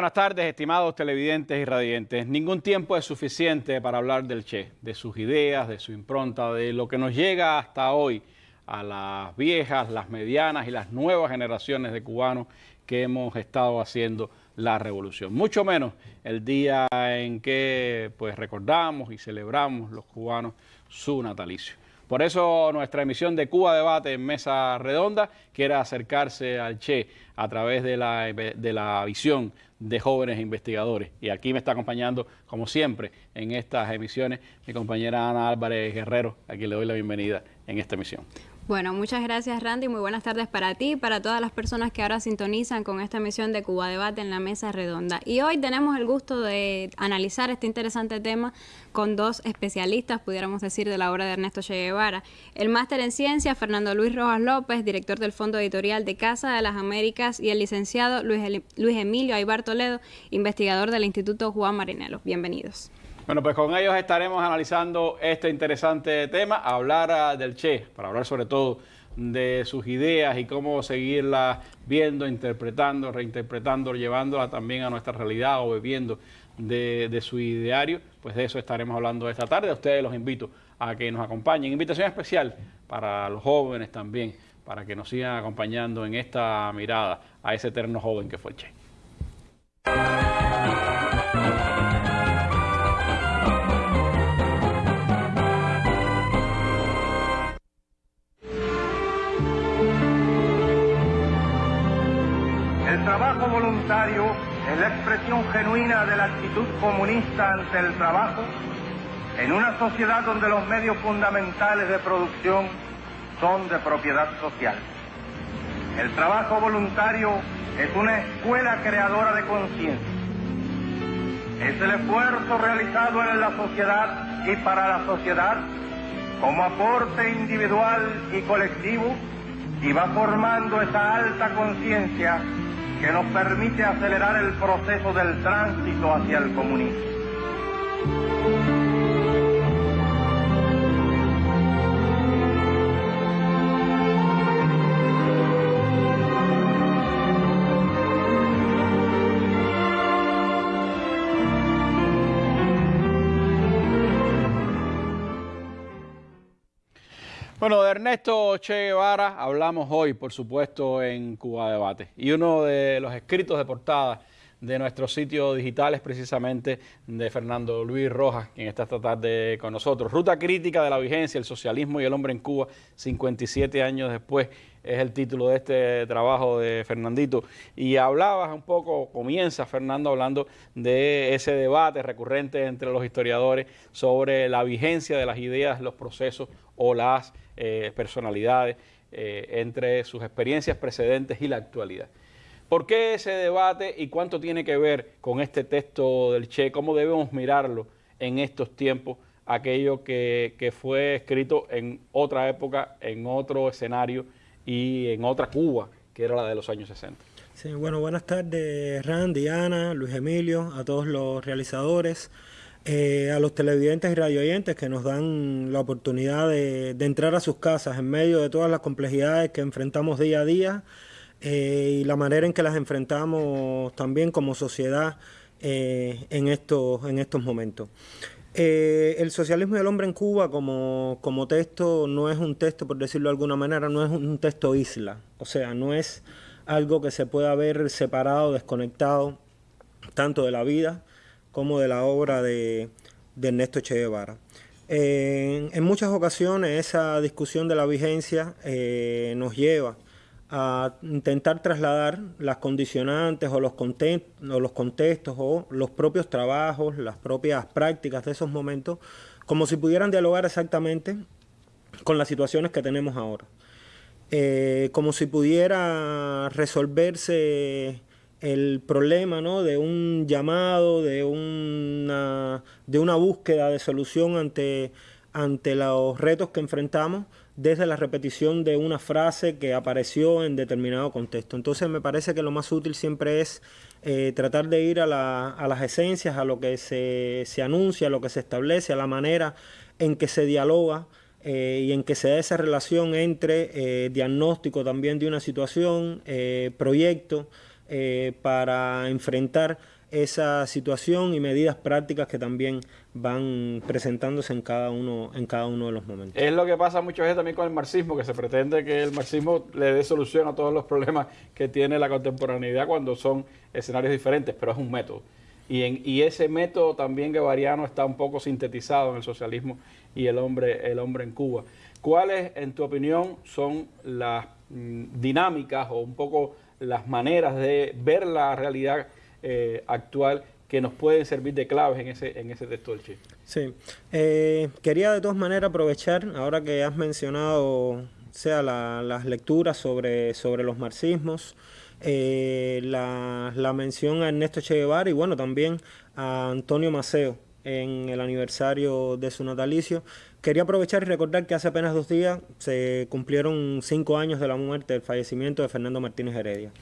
Buenas tardes, estimados televidentes y radiantes. Ningún tiempo es suficiente para hablar del Che, de sus ideas, de su impronta, de lo que nos llega hasta hoy a las viejas, las medianas y las nuevas generaciones de cubanos que hemos estado haciendo la revolución. Mucho menos el día en que pues recordamos y celebramos los cubanos su natalicio. Por eso nuestra emisión de Cuba Debate en Mesa Redonda quiere acercarse al Che a través de la, de la visión de jóvenes investigadores. Y aquí me está acompañando, como siempre, en estas emisiones, mi compañera Ana Álvarez Guerrero, a quien le doy la bienvenida en esta emisión. Bueno, muchas gracias Randy, muy buenas tardes para ti y para todas las personas que ahora sintonizan con esta emisión de Cuba Debate en la Mesa Redonda. Y hoy tenemos el gusto de analizar este interesante tema con dos especialistas, pudiéramos decir, de la obra de Ernesto Che Guevara. El máster en ciencia, Fernando Luis Rojas López, director del Fondo Editorial de Casa de las Américas, y el licenciado Luis, Luis Emilio Aybar Toledo, investigador del Instituto Juan Marinelo. Bienvenidos. Bueno, pues con ellos estaremos analizando este interesante tema, hablar ah, del Che, para hablar sobre todo de sus ideas y cómo seguirlas viendo, interpretando, reinterpretando, llevándola también a nuestra realidad o bebiendo de, su ideario, pues de eso estaremos hablando esta tarde. A ustedes los invito a que nos acompañen. Invitación especial para los jóvenes también, para que nos sigan acompañando en esta mirada a ese eterno joven que fue el Che. Voluntario es la expresión genuina de la actitud comunista ante el trabajo en una sociedad donde los medios fundamentales de producción son de propiedad social. El trabajo voluntario es una escuela creadora de conciencia. Es el esfuerzo realizado en la sociedad y para la sociedad como aporte individual y colectivo y va formando esa alta conciencia que nos permite acelerar el proceso del tránsito hacia el comunismo. Bueno, de Ernesto Che Guevara hablamos hoy, por supuesto, en Cuba Debate. Y uno de los escritos de portada de nuestro sitio digital es precisamente de Fernando Luis Rojas, quien está esta tarde con nosotros. Ruta crítica de la vigencia, el socialismo y el hombre en Cuba, 57 años después, es el título de este trabajo de Fernandito. Y hablabas un poco, comienza Fernando hablando de ese debate recurrente entre los historiadores sobre la vigencia de las ideas, los procesos o las eh, personalidades eh, entre sus experiencias precedentes y la actualidad. ¿Por qué ese debate y cuánto tiene que ver con este texto del Che? ¿Cómo debemos mirarlo en estos tiempos? Aquello que, fue escrito en otra época, en otro escenario y en otra Cuba, que era la de los años 60. Sí, bueno, buenas tardes Randy, Ana, Luis Emilio, a todos los realizadores. Eh, a los televidentes y radioyentes que nos dan la oportunidad de, entrar a sus casas en medio de todas las complejidades que enfrentamos día a día eh, y la manera en que las enfrentamos también como sociedad eh, en, estos, en estos momentos. el socialismo y el hombre en Cuba como, como texto no es un texto, por decirlo de alguna manera, no es un texto isla, o sea, no es algo que se pueda ver separado, desconectado tanto de la vida como de la obra de, Ernesto Che Guevara. en muchas ocasiones esa discusión de la vigencia eh, nos lleva a intentar trasladar las condicionantes o los, contextos o los propios trabajos, las propias prácticas de esos momentos, como si pudieran dialogar exactamente con las situaciones que tenemos ahora. Eh, como si pudiera resolverse el problema ¿no? de un llamado, de una, de una búsqueda de solución ante, ante los retos que enfrentamos desde la repetición de una frase que apareció en determinado contexto. Entonces me parece que lo más útil siempre es eh, tratar de ir a, la, a, las esencias, a lo que se, se, anuncia, a lo que se establece, a la manera en que se dialoga eh, y en que se da esa relación entre eh, diagnóstico también de una situación, proyecto, eh, para enfrentar esa situación y medidas prácticas que también van presentándose en cada uno en cada uno de los momentos. Es lo que pasa muchas veces también con el marxismo, que se pretende que el marxismo le dé solución a todos los problemas que tiene la contemporaneidad cuando son escenarios diferentes, pero es un método. Y, en, y ese método también guevariano está un poco sintetizado en el socialismo y el hombre, el hombre en Cuba. ¿Cuáles, en tu opinión, son las mm, dinámicas o un poco las maneras de ver la realidad eh, actual que nos pueden servir de claves en ese, en ese texto del Che. Sí, eh, quería de todas maneras aprovechar, ahora que has mencionado sea las lecturas sobre, sobre los marxismos, eh, la, la, mención a Ernesto Che Guevara y bueno, también a Antonio Maceo en el aniversario de su natalicio. Quería aprovechar y recordar que hace apenas dos días se cumplieron cinco años de la muerte, del fallecimiento de Fernando Martínez Heredia.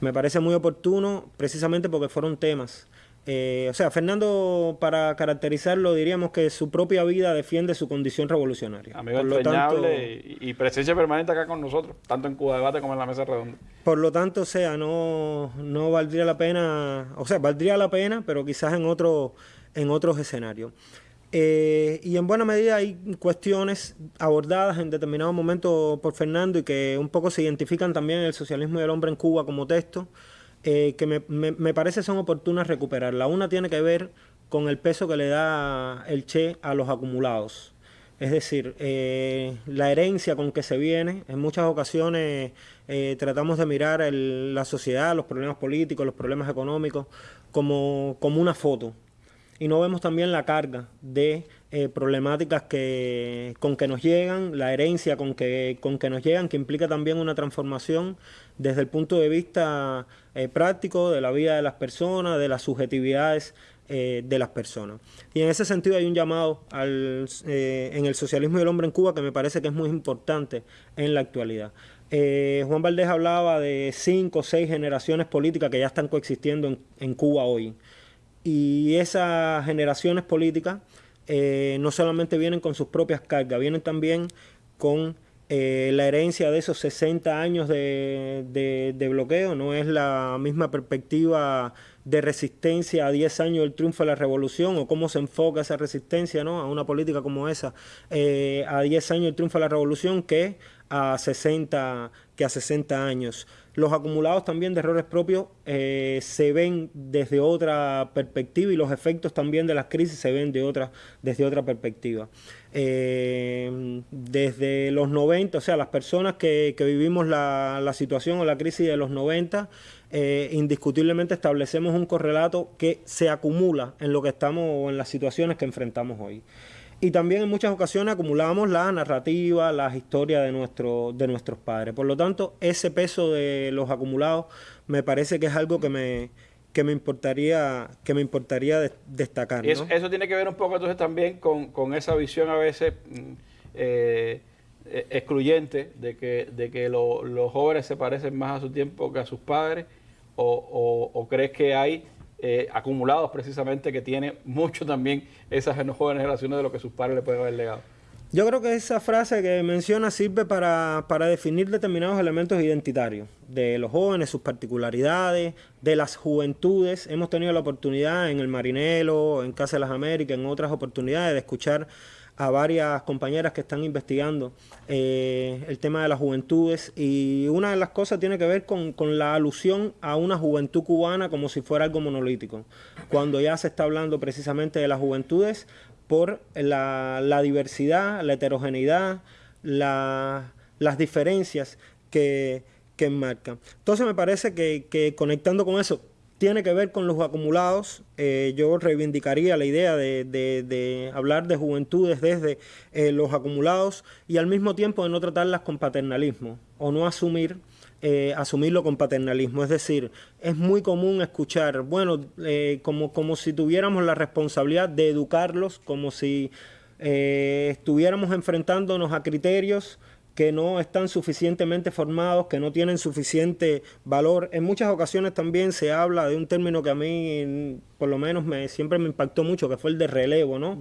Me parece muy oportuno precisamente porque fueron temas. Eh, o sea, Fernando, para caracterizarlo, diríamos que su propia vida defiende su condición revolucionaria. Amigo entrañable y, presencia permanente acá con nosotros, tanto en Cuba Debate como en la Mesa Redonda. Por lo tanto, o sea, no, no valdría la pena, o sea, valdría la pena, pero quizás en, otro, en otros escenarios. Eh, y en buena medida hay cuestiones abordadas en determinado momento por Fernando y que un poco se identifican también en el socialismo y el hombre en Cuba como texto, eh, que me, me, parece son oportunas recuperar. La una tiene que ver con el peso que le da el Che a los acumulados. Es decir, eh, la herencia con que se viene, en muchas ocasiones tratamos de mirar la sociedad, los problemas políticos, los problemas económicos, como, como una foto y no vemos también la carga de eh, problemáticas que, con que nos llegan, la herencia con que, con que nos llegan, que implica también una transformación desde el punto de vista eh, práctico de la vida de las personas, de las subjetividades eh, de las personas. Y en ese sentido hay un llamado al, en el socialismo y el hombre en Cuba que me parece que es muy importante en la actualidad. Juan Valdés hablaba de cinco o seis generaciones políticas que ya están coexistiendo en, en Cuba hoy. Y esas generaciones políticas eh, no solamente vienen con sus propias cargas, vienen también con eh, la herencia de esos 60 años de, bloqueo, no es la misma perspectiva de resistencia a 10 años del triunfo de la revolución o cómo se enfoca esa resistencia ¿no? a una política como esa eh, a 10 años del triunfo de la revolución que a 60, que a 60 años. Los acumulados también de errores propios eh, se ven desde otra perspectiva y los efectos también de las crisis se ven de otra, desde otra perspectiva. Eh, desde los 90, o sea, las personas que, vivimos la, situación o la crisis de los 90, eh, indiscutiblemente establecemos un correlato que se acumula en lo que estamos o en las situaciones que enfrentamos hoy. Y también en muchas ocasiones acumulamos la narrativa, las historias de, nuestro, de nuestros padres. Por lo tanto, ese peso de los acumulados me parece que es algo que me, que me importaría, que me importaría destacar. Eso, tiene que ver un poco entonces también con, esa visión a veces mm, eh, eh, excluyente de que, de que los jóvenes se parecen más a su tiempo que a sus padres, o, o crees que hay eh, acumulados precisamente que tiene mucho también esas jóvenes generaciones de lo que sus padres le pueden haber legado. Yo creo que esa frase que menciona sirve para, para, definir determinados elementos identitarios de los jóvenes, sus particularidades, de las juventudes. Hemos tenido la oportunidad en el Marinelo, en Casa de las Américas, en otras oportunidades de escuchar a varias compañeras que están investigando eh, el tema de las juventudes y una de las cosas tiene que ver con, la alusión a una juventud cubana como si fuera algo monolítico, cuando ya se está hablando precisamente de las juventudes por la, diversidad, la heterogeneidad, las diferencias que, que enmarcan. Entonces me parece que, que conectando con eso, tiene que ver con los acumulados. Eh, yo reivindicaría la idea de, hablar de juventudes desde eh, los acumulados y al mismo tiempo de no tratarlas con paternalismo o no asumir eh, asumirlo con paternalismo. Es decir, es muy común escuchar, bueno, como, como si tuviéramos la responsabilidad de educarlos, como si estuviéramos enfrentándonos a criterios que no están suficientemente formados, que no tienen suficiente valor. En muchas ocasiones también se habla de un término que a mí, por lo menos, me, siempre me impactó mucho, que fue el de relevo, ¿no?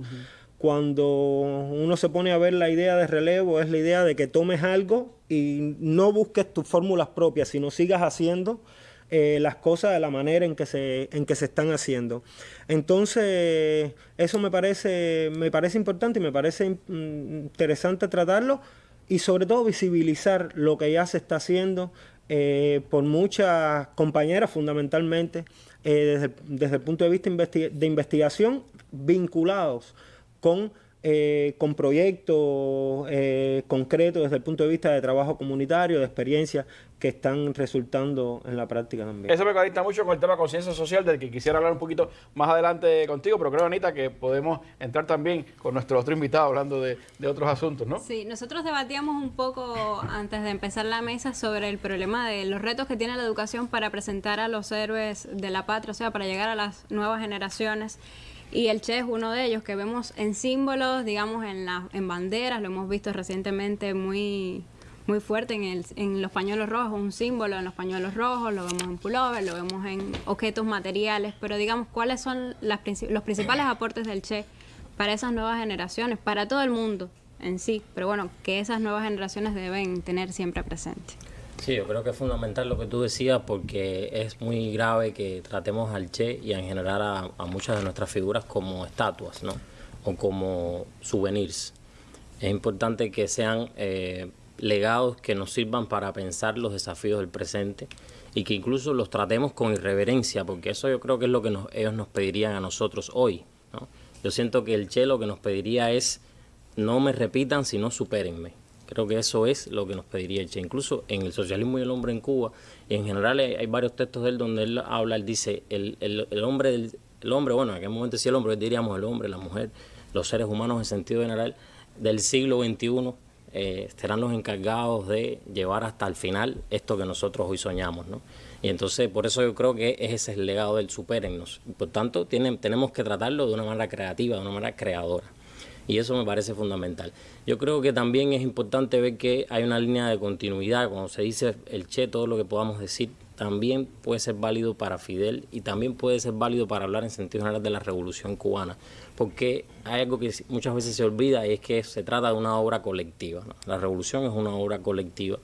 Cuando uno se pone a ver la idea de relevo, es la idea de que tomes algo y no busques tus fórmulas propias, sino sigas haciendo eh, las cosas de la manera en que se, en que se están haciendo. Entonces, eso me parece, me parece importante y me parece mm, interesante tratarlo y sobre todo visibilizar lo que ya se está haciendo eh, por muchas compañeras fundamentalmente eh, desde, el punto de vista de investigación vinculados con eh, con proyectos concretos desde el punto de vista de trabajo comunitario, de experiencias que están resultando en la práctica también. Eso me conecta mucho con el tema de conciencia social, del que quisiera hablar un poquito más adelante contigo, pero creo, Anita, que podemos entrar también con nuestro otro invitado hablando de, de otros asuntos, ¿no? Sí, nosotros debatíamos un poco antes de empezar la mesa sobre el problema de los retos que tiene la educación para presentar a los héroes de la patria, o sea, para llegar a las nuevas generaciones. Y el Che es uno de ellos que vemos en símbolos, digamos, en, la, en banderas, lo hemos visto recientemente muy, muy fuerte en, el, en los pañuelos rojos, un símbolo en los pañuelos rojos, lo vemos en pullover, lo vemos en objetos materiales, pero digamos, ¿cuáles son las, los principales aportes del Che para esas nuevas generaciones, para todo el mundo en sí? Pero bueno, que esas nuevas generaciones deben tener siempre presente. Sí, yo creo que es fundamental lo que tú decías porque es muy grave que tratemos al Che y en general a, muchas de nuestras figuras como estatuas, ¿no? O como souvenirs. Es importante que sean eh, legados que nos sirvan para pensar los desafíos del presente y que incluso los tratemos con irreverencia, porque eso yo creo que es lo que ellos nos pedirían a nosotros hoy. Yo siento que el Che lo que nos pediría es no me repitan, sino supérenme. Creo que eso es lo que nos pediría Che. Incluso en el socialismo y el hombre en Cuba, y en general hay, varios textos de él donde él habla, él dice, el, el, hombre, el, hombre, bueno, en aquel momento decía el hombre, diríamos el hombre, la mujer, los seres humanos en sentido general, del siglo XXI eh, serán los encargados de llevar hasta el final esto que nosotros hoy soñamos, ¿no? Y entonces, por eso yo creo que ese es el legado del superennos. Por tanto, tenemos que tratarlo de una manera creativa, de una manera creadora y eso me parece fundamental. Yo creo que también es importante ver que hay una línea de continuidad, cuando se dice el Che, todo lo que podamos decir también puede ser válido para Fidel y también puede ser válido para hablar en sentido general de la revolución cubana, porque hay algo que muchas veces se olvida y es que se trata de una obra colectiva. La revolución es una obra colectiva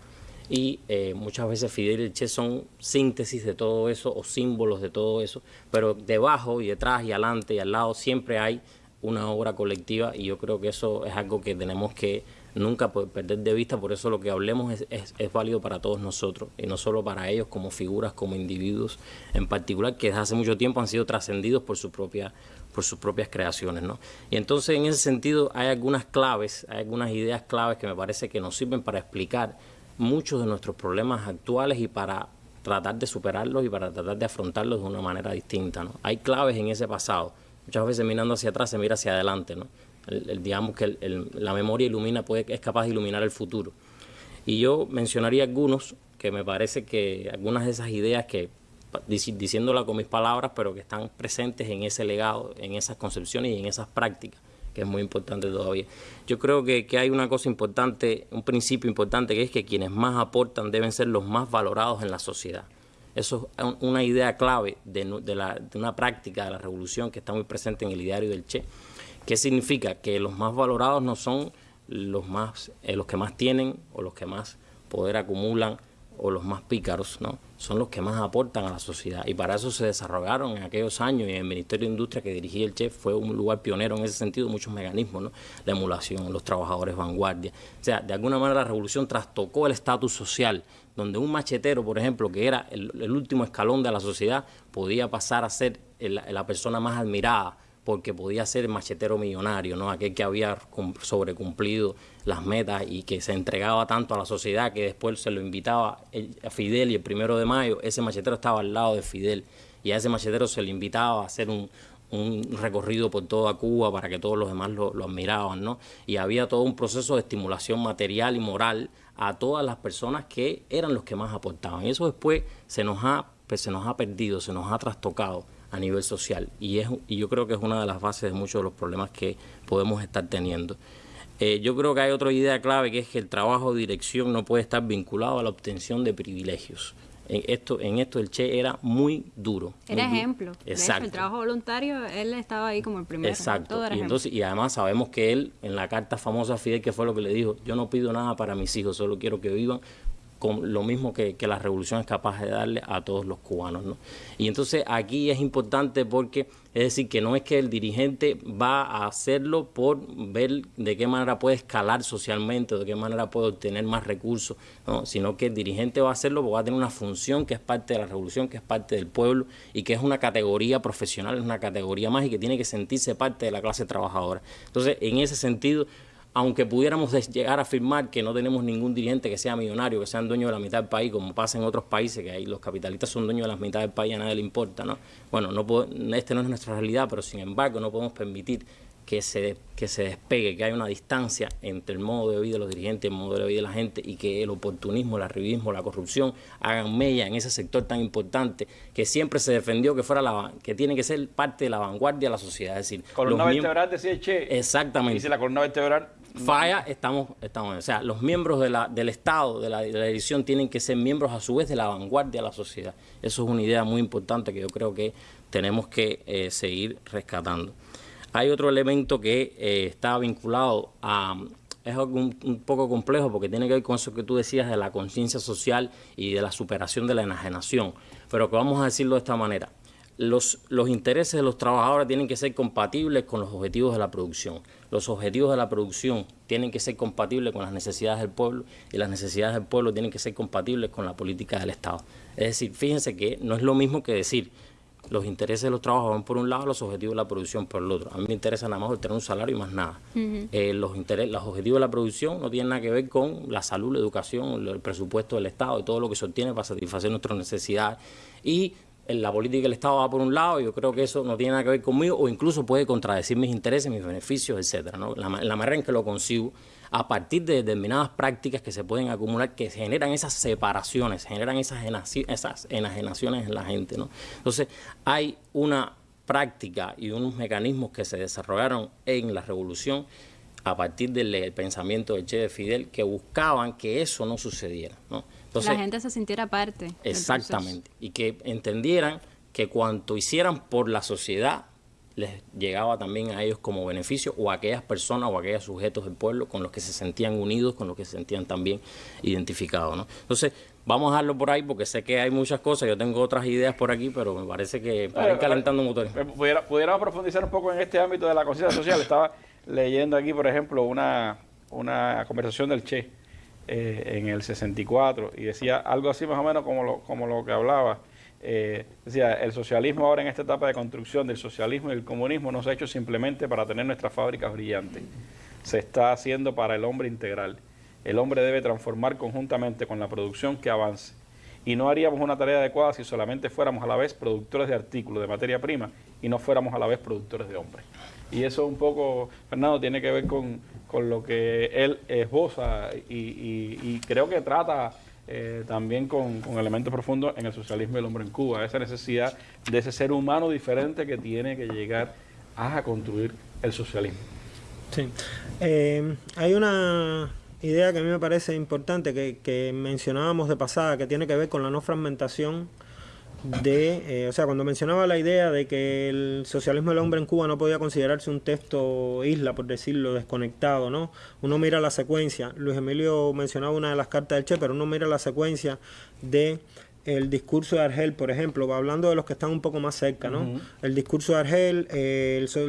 y eh, muchas veces Fidel y el Che son síntesis de todo eso o símbolos de todo eso, pero debajo y detrás y adelante y al lado siempre hay una obra colectiva y yo creo que eso es algo que tenemos que nunca perder de vista, por eso lo que hablemos es, es, válido para todos nosotros y no solo para ellos como figuras, como individuos en particular, que desde hace mucho tiempo han sido trascendidos por, su propia, por sus propias creaciones. ¿no? Y entonces en ese sentido hay algunas claves, hay algunas ideas claves que me parece que nos sirven para explicar muchos de nuestros problemas actuales y para tratar de superarlos y para tratar de afrontarlos de una manera distinta. ¿no? Hay claves en ese pasado Muchas veces mirando hacia atrás se mira hacia adelante, ¿no? El, digamos que la memoria ilumina, puede, es capaz de iluminar el futuro. Y yo mencionaría algunos que me parece que algunas de esas ideas que, diciéndola con mis palabras, pero que están presentes en ese legado, en esas concepciones y en esas prácticas, que es muy importante todavía. Yo creo que, hay una cosa importante, un principio importante, que es que quienes más aportan deben ser los más valorados en la sociedad. Eso es una idea clave de, una práctica de la revolución que está muy presente en el ideario del Che. ¿Qué significa? Que los más valorados no son los, más, eh, los que más tienen o los que más poder acumulan o los más pícaros, ¿no? Son los que más aportan a la sociedad. Y para eso se desarrollaron en aquellos años y en el Ministerio de Industria que dirigía el chef fue un lugar pionero en ese sentido, muchos mecanismos. La emulación, los trabajadores vanguardia. O sea, de alguna manera la revolución trastocó el estatus social, donde un machetero, por ejemplo, que era el, último escalón de la sociedad, podía pasar a ser la persona más admirada porque podía ser machetero millonario, ¿no? aquel que había sobrecumplido las metas y que se entregaba tanto a la sociedad que después se lo invitaba a Fidel y el primero de mayo ese machetero estaba al lado de Fidel y a ese machetero se le invitaba a hacer un, recorrido por toda Cuba para que todos los demás lo, lo, admiraban, ¿no? Y había todo un proceso de estimulación material y moral a todas las personas que eran los que más aportaban. Y eso después se nos ha, pues, se nos ha perdido, se nos ha trastocado a nivel social. Y, es, y yo creo que es una de las bases de muchos de los problemas que podemos estar teniendo. Eh, yo creo que hay otra idea clave que es que el trabajo de dirección no puede estar vinculado a la obtención de privilegios. En esto, en esto el Che era muy duro. Era ejemplo. Exacto. el trabajo voluntario, él estaba ahí como el primero. Exacto. y, entonces, y además sabemos que él, en la carta famosa a Fidel, que fue lo que le dijo, yo no pido nada para mis hijos, solo quiero que vivan con lo mismo que, la revolución es capaz de darle a todos los cubanos. ¿no? Y entonces aquí es importante porque, es decir, que no es que el dirigente va a hacerlo por ver de qué manera puede escalar socialmente, de qué manera puede obtener más recursos, ¿no? sino que el dirigente va a hacerlo porque va a tener una función que es parte de la revolución, que es parte del pueblo y que es una categoría profesional, es una categoría más y que tiene que sentirse parte de la clase trabajadora. Entonces, en ese sentido, aunque pudiéramos llegar a afirmar que no tenemos ningún dirigente que sea millonario, que sea dueño de la mitad del país, como pasa en otros países, que ahí los capitalistas son dueños de la mitad del país y a nadie le importa, ¿no? Bueno, no este no es nuestra realidad, pero sin embargo no podemos permitir que se, que se despegue, que haya una distancia entre el modo de vida de los dirigentes y el modo de vida de la gente y que el oportunismo, el arribismo, la corrupción hagan mella en ese sector tan importante que siempre se defendió que fuera la que tiene que ser parte de la vanguardia de la sociedad. Es decir, columna vertebral decía Che. Exactamente. Dice la columna vertebral falla, estamos, estamos, o sea, los miembros de la, del Estado, de la, edición, tienen que ser miembros a su vez de la vanguardia de la sociedad. Eso es una idea muy importante que yo creo que tenemos que eh, seguir rescatando. Hay otro elemento que eh, está vinculado a, es un, un, poco complejo porque tiene que ver con eso que tú decías de la conciencia social y de la superación de la enajenación, pero que vamos a decirlo de esta manera. Los, los intereses de los trabajadores tienen que ser compatibles con los objetivos de la producción. Los objetivos de la producción tienen que ser compatibles con las necesidades del pueblo y las necesidades del pueblo tienen que ser compatibles con la política del Estado. Es decir, fíjense que no es lo mismo que decir los intereses de los trabajadores por un lado, los objetivos de la producción por el otro. A mí me interesa nada más tener un salario y más nada. Eh, los, los objetivos de la producción no tienen nada que ver con la salud, la educación, el presupuesto del Estado y todo lo que se obtiene para satisfacer nuestras necesidades. Y la política del Estado va por un lado, yo creo que eso no tiene nada que ver conmigo, o incluso puede contradecir mis intereses, mis beneficios, etcétera. La, la manera en que lo consigo a partir de determinadas prácticas que se pueden acumular, que generan esas separaciones, generan esas, esas enajenaciones en la gente. ¿no? Entonces, hay una práctica y unos mecanismos que se desarrollaron en la revolución a partir del pensamiento de Che de Fidel que buscaban que eso no sucediera. ¿no? Entonces, la gente se sintiera parte. Exactamente. Y que entendieran que cuanto hicieran por la sociedad les llegaba también a ellos como beneficio o a aquellas personas o a aquellos sujetos del pueblo con los que se sentían unidos, con los que se sentían también identificados. ¿no? Entonces, vamos a dejarlo por ahí porque sé que hay muchas cosas, yo tengo otras ideas por aquí, pero me parece que para ir calentando motores. Pudiera, pudiéramos profundizar un poco en este ámbito de la conciencia social. Estaba leyendo aquí, por ejemplo, una, una conversación del Che eh, en el 64 y decía algo así más o menos como lo, como lo que hablaba eh, decía, el socialismo ahora en esta etapa de construcción del socialismo y el comunismo no se ha hecho simplemente para tener nuestras fábricas brillantes, se está haciendo para el hombre integral. El hombre debe transformar conjuntamente con la producción que avance. Y no haríamos una tarea adecuada si solamente fuéramos a la vez productores de artículos, de materia prima, y no fuéramos a la vez productores de hombres. Y eso un poco, Fernando, tiene que ver con, con lo que él esboza y, y creo que trata eh, también con, elementos profundos en el socialismo y el hombre en Cuba, esa necesidad de ese ser humano diferente que tiene que llegar a construir el socialismo. Sí, eh, hay una idea que a mí me parece importante que, que mencionábamos de pasada, que tiene que ver con la no fragmentación de, eh, o sea, cuando mencionaba la idea de que el socialismo del hombre en Cuba no podía considerarse un texto isla, por decirlo, desconectado, ¿no? Uno mira la secuencia, Luis Emilio mencionaba una de las cartas del Che, pero uno mira la secuencia de el discurso de Argel, por ejemplo, hablando de los que están un poco más cerca, ¿no? El discurso de Argel,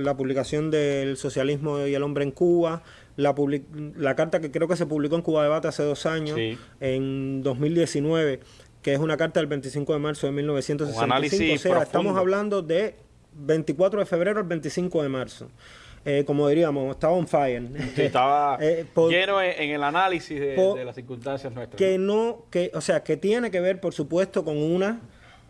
la publicación del socialismo y el hombre en Cuba, la, la carta que creo que se publicó en Cuba Debate hace dos años, en 2019 que es una carta del 25 de marzo de 1965. O sea, estamos hablando de 24 de febrero al 25 de marzo. Eh, como diríamos, estaba on fire. estaba eh, lleno en, el análisis de, las circunstancias nuestras. Que no, que, o sea, que tiene que ver, por supuesto, con una,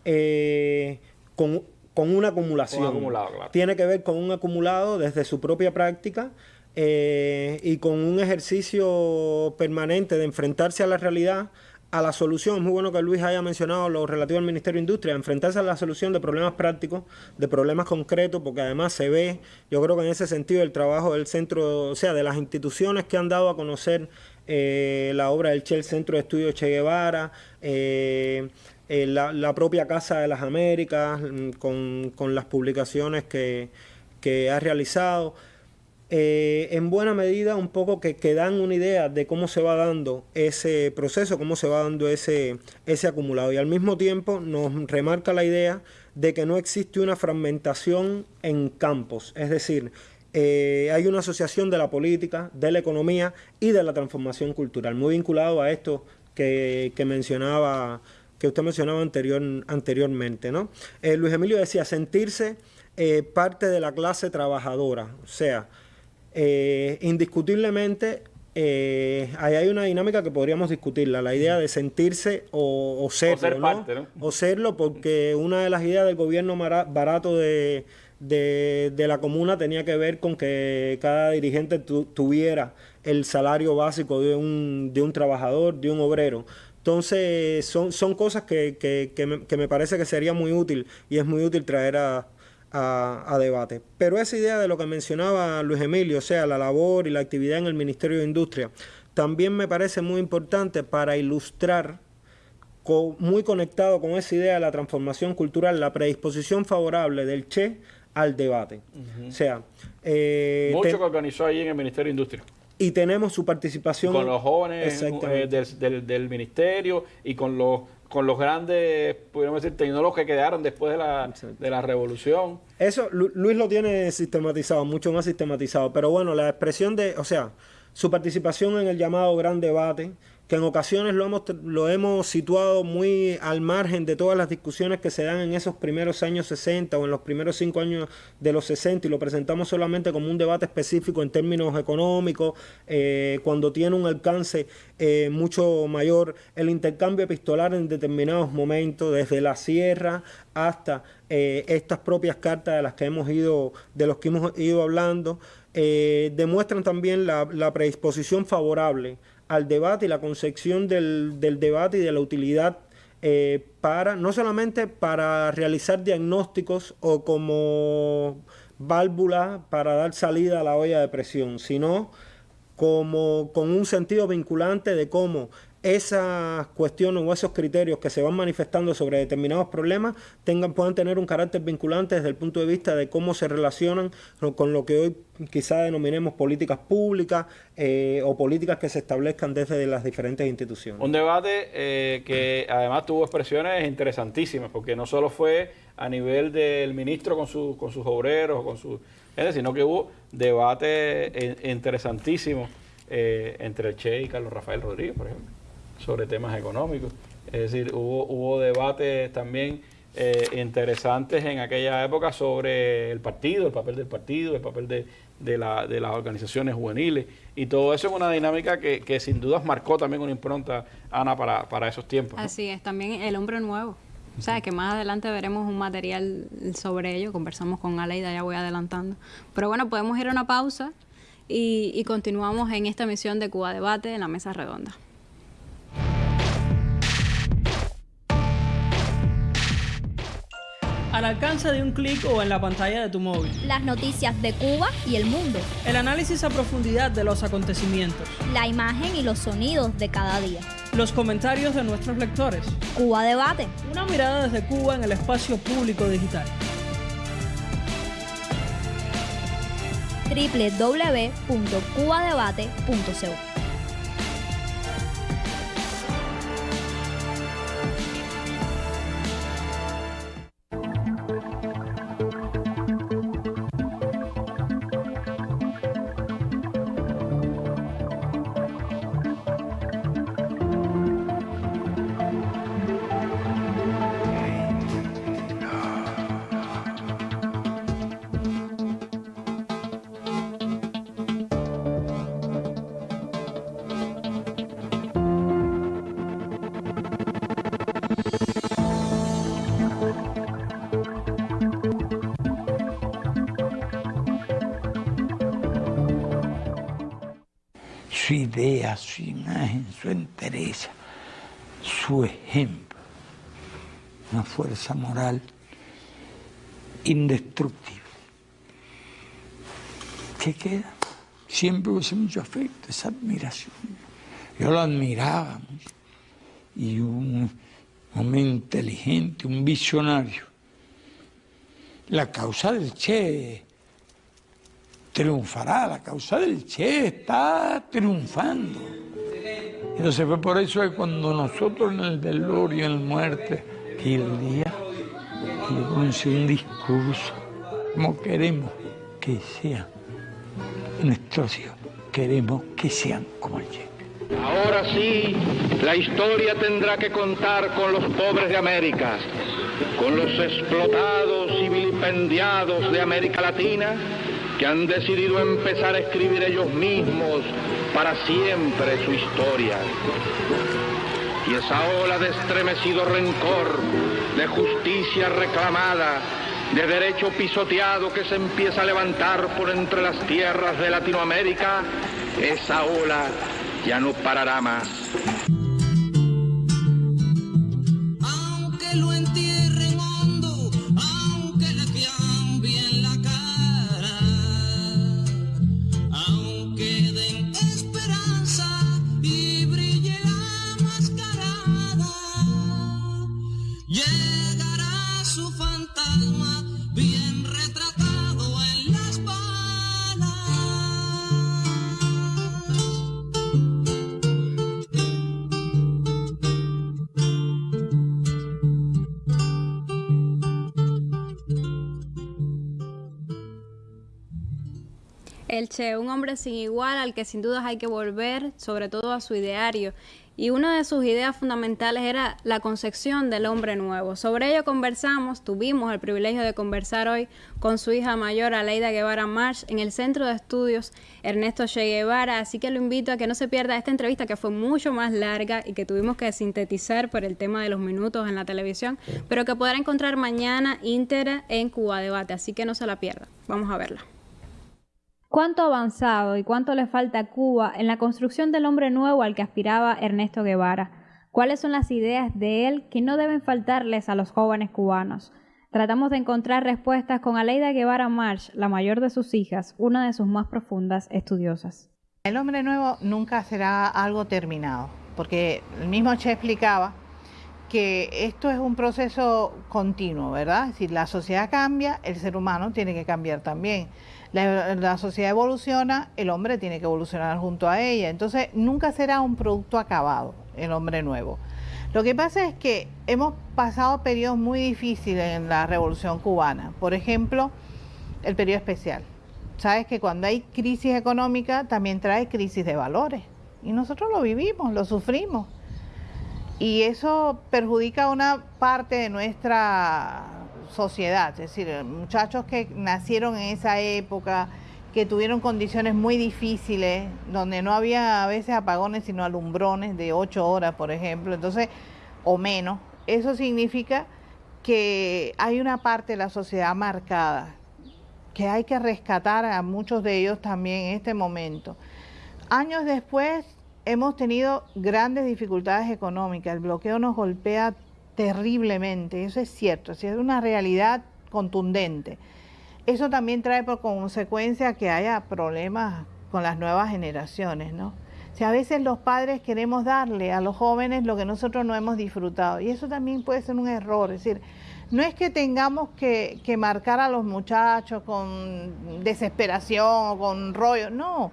eh, con, una acumulación. Tiene que ver con un acumulado desde su propia práctica y con un ejercicio permanente de enfrentarse a la realidad a la solución. Muy bueno que Luis haya mencionado lo relativo al Ministerio de Industria, enfrentarse a la solución de problemas prácticos, de problemas concretos, porque además se ve, yo creo que en ese sentido, el trabajo del centro, o sea, de las instituciones que han dado a conocer eh, la obra del Che, el Centro de Estudios Che Guevara, eh, eh, la, propia Casa de las Américas, mm, con, las publicaciones que, que ha realizado eh, en buena medida un poco que, que, dan una idea de cómo se va dando ese proceso, cómo se va dando ese, ese acumulado. Y al mismo tiempo nos remarca la idea de que no existe una fragmentación en campos, es decir, eh, hay una asociación de la política, de la economía y de la transformación cultural, muy vinculado a esto que, mencionaba, que usted mencionaba anterior, anteriormente. ¿no? Eh, Luis Emilio decía sentirse parte de la clase trabajadora, o sea, eh, indiscutiblemente, eh, ahí hay una dinámica que podríamos discutirla, la idea de sentirse o, serlo, ser ¿no? O serlo, porque una de las ideas del gobierno barato de, la comuna tenía que ver con que cada dirigente tuviera el salario básico de un, de un trabajador, de un obrero. Entonces, son, son cosas que, que me parece que sería muy útil y es muy útil traer a, a, debate. Pero esa idea de lo que mencionaba Luis Emilio, o sea, la labor y la actividad en el Ministerio de Industria, también me parece muy importante para ilustrar, muy conectado con esa idea de la transformación cultural, la predisposición favorable del Che al debate. O sea... Eh, Mucho que organizó ahí en el Ministerio de Industria y tenemos su participación con los jóvenes eh, del, del, ministerio y con los con los grandes, podríamos decir, tecnólogos que quedaron después de la, de la revolución. Eso Luis lo tiene sistematizado, mucho más sistematizado, pero bueno, la expresión de, o sea, su participación en el llamado gran debate, que en ocasiones lo hemos, lo hemos situado muy al margen de todas las discusiones que se dan en esos primeros años 60 o en los primeros cinco años de los 60 y lo presentamos solamente como un debate específico en términos económicos, eh, cuando tiene un alcance eh, mucho mayor el intercambio epistolar en determinados momentos, desde la sierra hasta eh, estas propias cartas de las que hemos ido, de los que hemos ido hablando, demuestran también la predisposición favorable al debate y la concepción del, debate y de la utilidad eh, para, no solamente para realizar diagnósticos o como válvula para dar salida a la olla de presión, sino como con un sentido vinculante de cómo esas cuestiones o esos criterios que se van manifestando sobre determinados problemas tengan, puedan tener un carácter vinculante desde el punto de vista de cómo se relacionan con lo que hoy quizá denominemos políticas públicas eh, o políticas que se establezcan desde las diferentes instituciones. Un debate eh, que además tuvo expresiones interesantísimas, porque no solo fue a nivel del ministro con, su, con sus obreros, con sus, sino que hubo debate eh, interesantísimo entre el Che y Carlos Rafael Rodríguez, por ejemplo sobre temas económicos. Es decir, hubo, hubo debates también eh, interesantes en aquella época sobre el partido, el papel del partido, el papel de, de, la, de las organizaciones juveniles y todo eso es una dinámica que, que sin dudas marcó también una impronta, Ana, para, para esos tiempos. Así es, también el hombre nuevo. O sea, que más adelante veremos un material sobre ello, conversamos con Aleida, ya voy adelantando. Pero bueno, podemos ir a una pausa y, y continuamos en esta misión de Cuba Debate en la mesa redonda. Al alcance de un clic o en la pantalla de tu móvil. Las noticias de Cuba y el mundo. El análisis a profundidad de los acontecimientos. La imagen y los sonidos de cada día. Los comentarios de nuestros lectores. Cuba Debate. Una mirada desde Cuba en el espacio público digital. www.cubadebate.co su ejemplo. Una fuerza moral indestructible. ¿Qué queda? Siempre hubo mucho afecto, esa admiración. Yo lo admiraba mucho. Y un hombre inteligente, un visionario. La causa del Che triunfará, la causa del Che está triunfando. Entonces fue por eso que cuando nosotros en el velorio, en el muerte, y el día, le pronunció un discurso, como queremos que sean nuestros hijos, queremos que sean como el Che. Ahora sí, la historia tendrá que contar con los pobres de América, con los explotados y vilipendiados de América Latina que han decidido empezar a escribir ellos mismos para siempre su historia. Y esa ola de estremecido rencor, de justicia reclamada, de derecho pisoteado que se empieza a levantar por entre las tierras de Latinoamérica, esa ola ya no parará más. El Che, un hombre sin igual al que sin dudas hay que volver, sobre todo a su ideario. Y una de sus ideas fundamentales era la concepción del hombre nuevo. Sobre ello conversamos, tuvimos el privilegio de conversar hoy con su hija mayor, Aleida Guevara March, en el Centro de Estudios Ernesto Che Guevara. Así que lo invito a que no se pierda esta entrevista que fue mucho más larga y que tuvimos que sintetizar por el tema de los minutos en la televisión, pero que podrá encontrar mañana íntegra en Cuba Debate. Así que no se la pierda. Vamos a verla. ¿Cuánto avanzado y cuánto le falta a Cuba en la construcción del hombre nuevo al que aspiraba Ernesto Guevara? ¿Cuáles son las ideas de él que no deben faltarles a los jóvenes cubanos? Tratamos de encontrar respuestas con Aleida Guevara March, la mayor de sus hijas, una de sus más profundas estudiosas. El hombre nuevo nunca será algo terminado, porque el mismo Che explicaba que esto es un proceso continuo, ¿verdad? Si la sociedad cambia, el ser humano tiene que cambiar también. La, la, sociedad evoluciona, el hombre tiene que evolucionar junto a ella. Entonces, nunca será un producto acabado, el hombre nuevo. Lo que pasa es que hemos pasado periodos muy difíciles en la revolución cubana. Por ejemplo, el periodo especial. Sabes que cuando hay crisis económica también trae crisis de valores. Y nosotros lo vivimos, lo sufrimos. Y eso perjudica una parte de nuestra sociedad, es decir, muchachos que nacieron en esa época, que tuvieron condiciones muy difíciles, donde no había a veces apagones, sino alumbrones de ocho horas, por ejemplo, entonces, o menos. Eso significa que hay una parte de la sociedad marcada, que hay que rescatar a muchos de ellos también en este momento. Años después hemos tenido grandes dificultades económicas, el bloqueo nos golpea terriblemente, eso es cierto, es una realidad contundente. Eso también trae por consecuencia que haya problemas con las nuevas generaciones, ¿no? O sea, a veces los padres queremos darle a los jóvenes lo que nosotros no hemos disfrutado y eso también puede ser un error, es decir, no es que tengamos que, que marcar a los muchachos con desesperación o con rollo, no,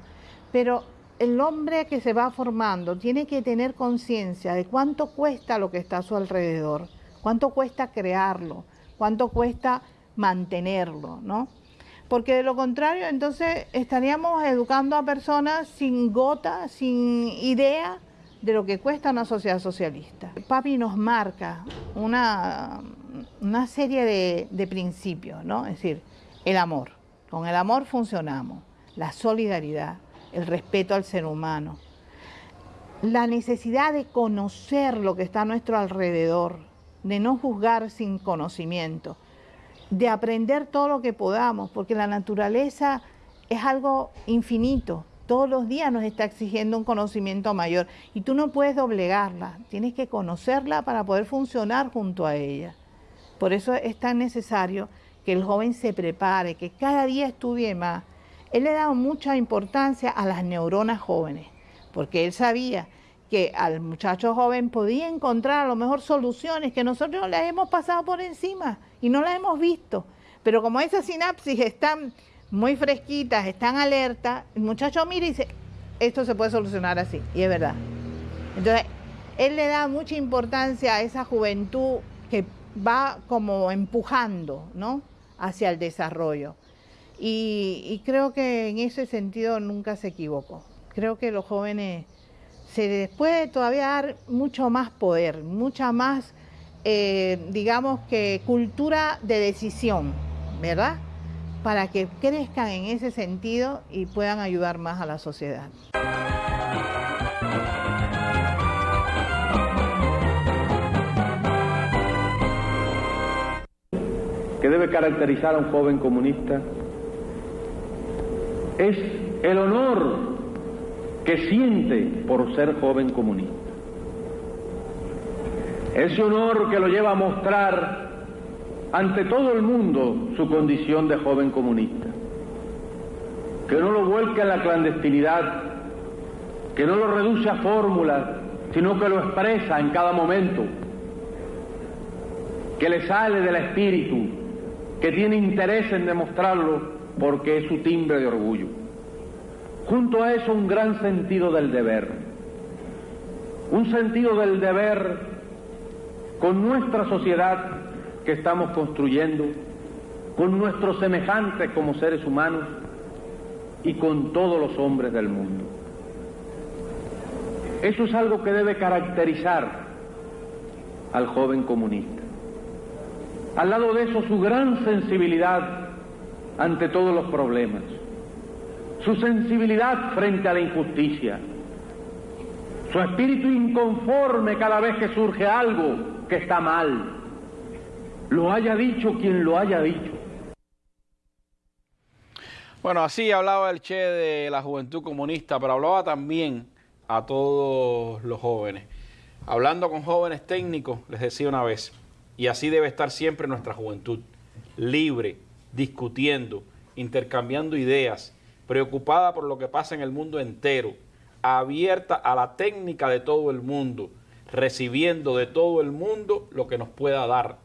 pero el hombre que se va formando tiene que tener conciencia de cuánto cuesta lo que está a su alrededor, cuánto cuesta crearlo, cuánto cuesta mantenerlo, ¿no? Porque de lo contrario, entonces estaríamos educando a personas sin gota, sin idea de lo que cuesta una sociedad socialista. Papi nos marca una, una serie de, de principios, ¿no? Es decir, el amor. Con el amor funcionamos, la solidaridad, el respeto al ser humano, la necesidad de conocer lo que está a nuestro alrededor, de no juzgar sin conocimiento, de aprender todo lo que podamos, porque la naturaleza es algo infinito. Todos los días nos está exigiendo un conocimiento mayor y tú no puedes doblegarla, tienes que conocerla para poder funcionar junto a ella. Por eso es tan necesario que el joven se prepare, que cada día estudie más, él le daba mucha importancia a las neuronas jóvenes, porque él sabía que al muchacho joven podía encontrar a lo mejor soluciones que nosotros las hemos pasado por encima y no las hemos visto. Pero como esas sinapsis están muy fresquitas, están alertas, el muchacho mira y dice, esto se puede solucionar así, y es verdad. Entonces, él le da mucha importancia a esa juventud que va como empujando, ¿no? Hacia el desarrollo. Y, creo que en ese sentido nunca se equivocó. Creo que los jóvenes se les puede todavía dar mucho más poder, mucha más, eh, digamos que cultura de decisión, ¿verdad? Para que crezcan en ese sentido y puedan ayudar más a la sociedad. que debe caracterizar a un joven comunista es el honor que siente por ser joven comunista. Ese honor que lo lleva a mostrar ante todo el mundo su condición de joven comunista. Que no lo vuelca en la clandestinidad, que no lo reduce a fórmulas, sino que lo expresa en cada momento, que le sale del espíritu, que tiene interés en demostrarlo porque es su timbre de orgullo. Junto a eso un gran sentido del deber, un sentido del deber con nuestra sociedad que estamos construyendo, con nuestros semejantes como seres humanos y con todos los hombres del mundo. Eso es algo que debe caracterizar al joven comunista. Al lado de eso, su gran sensibilidad ante todos los problemas, su sensibilidad frente a la injusticia, su espíritu inconforme cada vez que surge algo que está mal, lo haya dicho quien lo haya dicho. Bueno, así hablaba el Che de la juventud comunista, pero hablaba también a todos los jóvenes. Hablando con jóvenes técnicos, les decía una vez, y así debe estar siempre nuestra juventud, libre, discutiendo, intercambiando ideas, preocupada por lo que pasa en el mundo entero, abierta a la técnica de todo el mundo, recibiendo de todo el mundo lo que nos pueda dar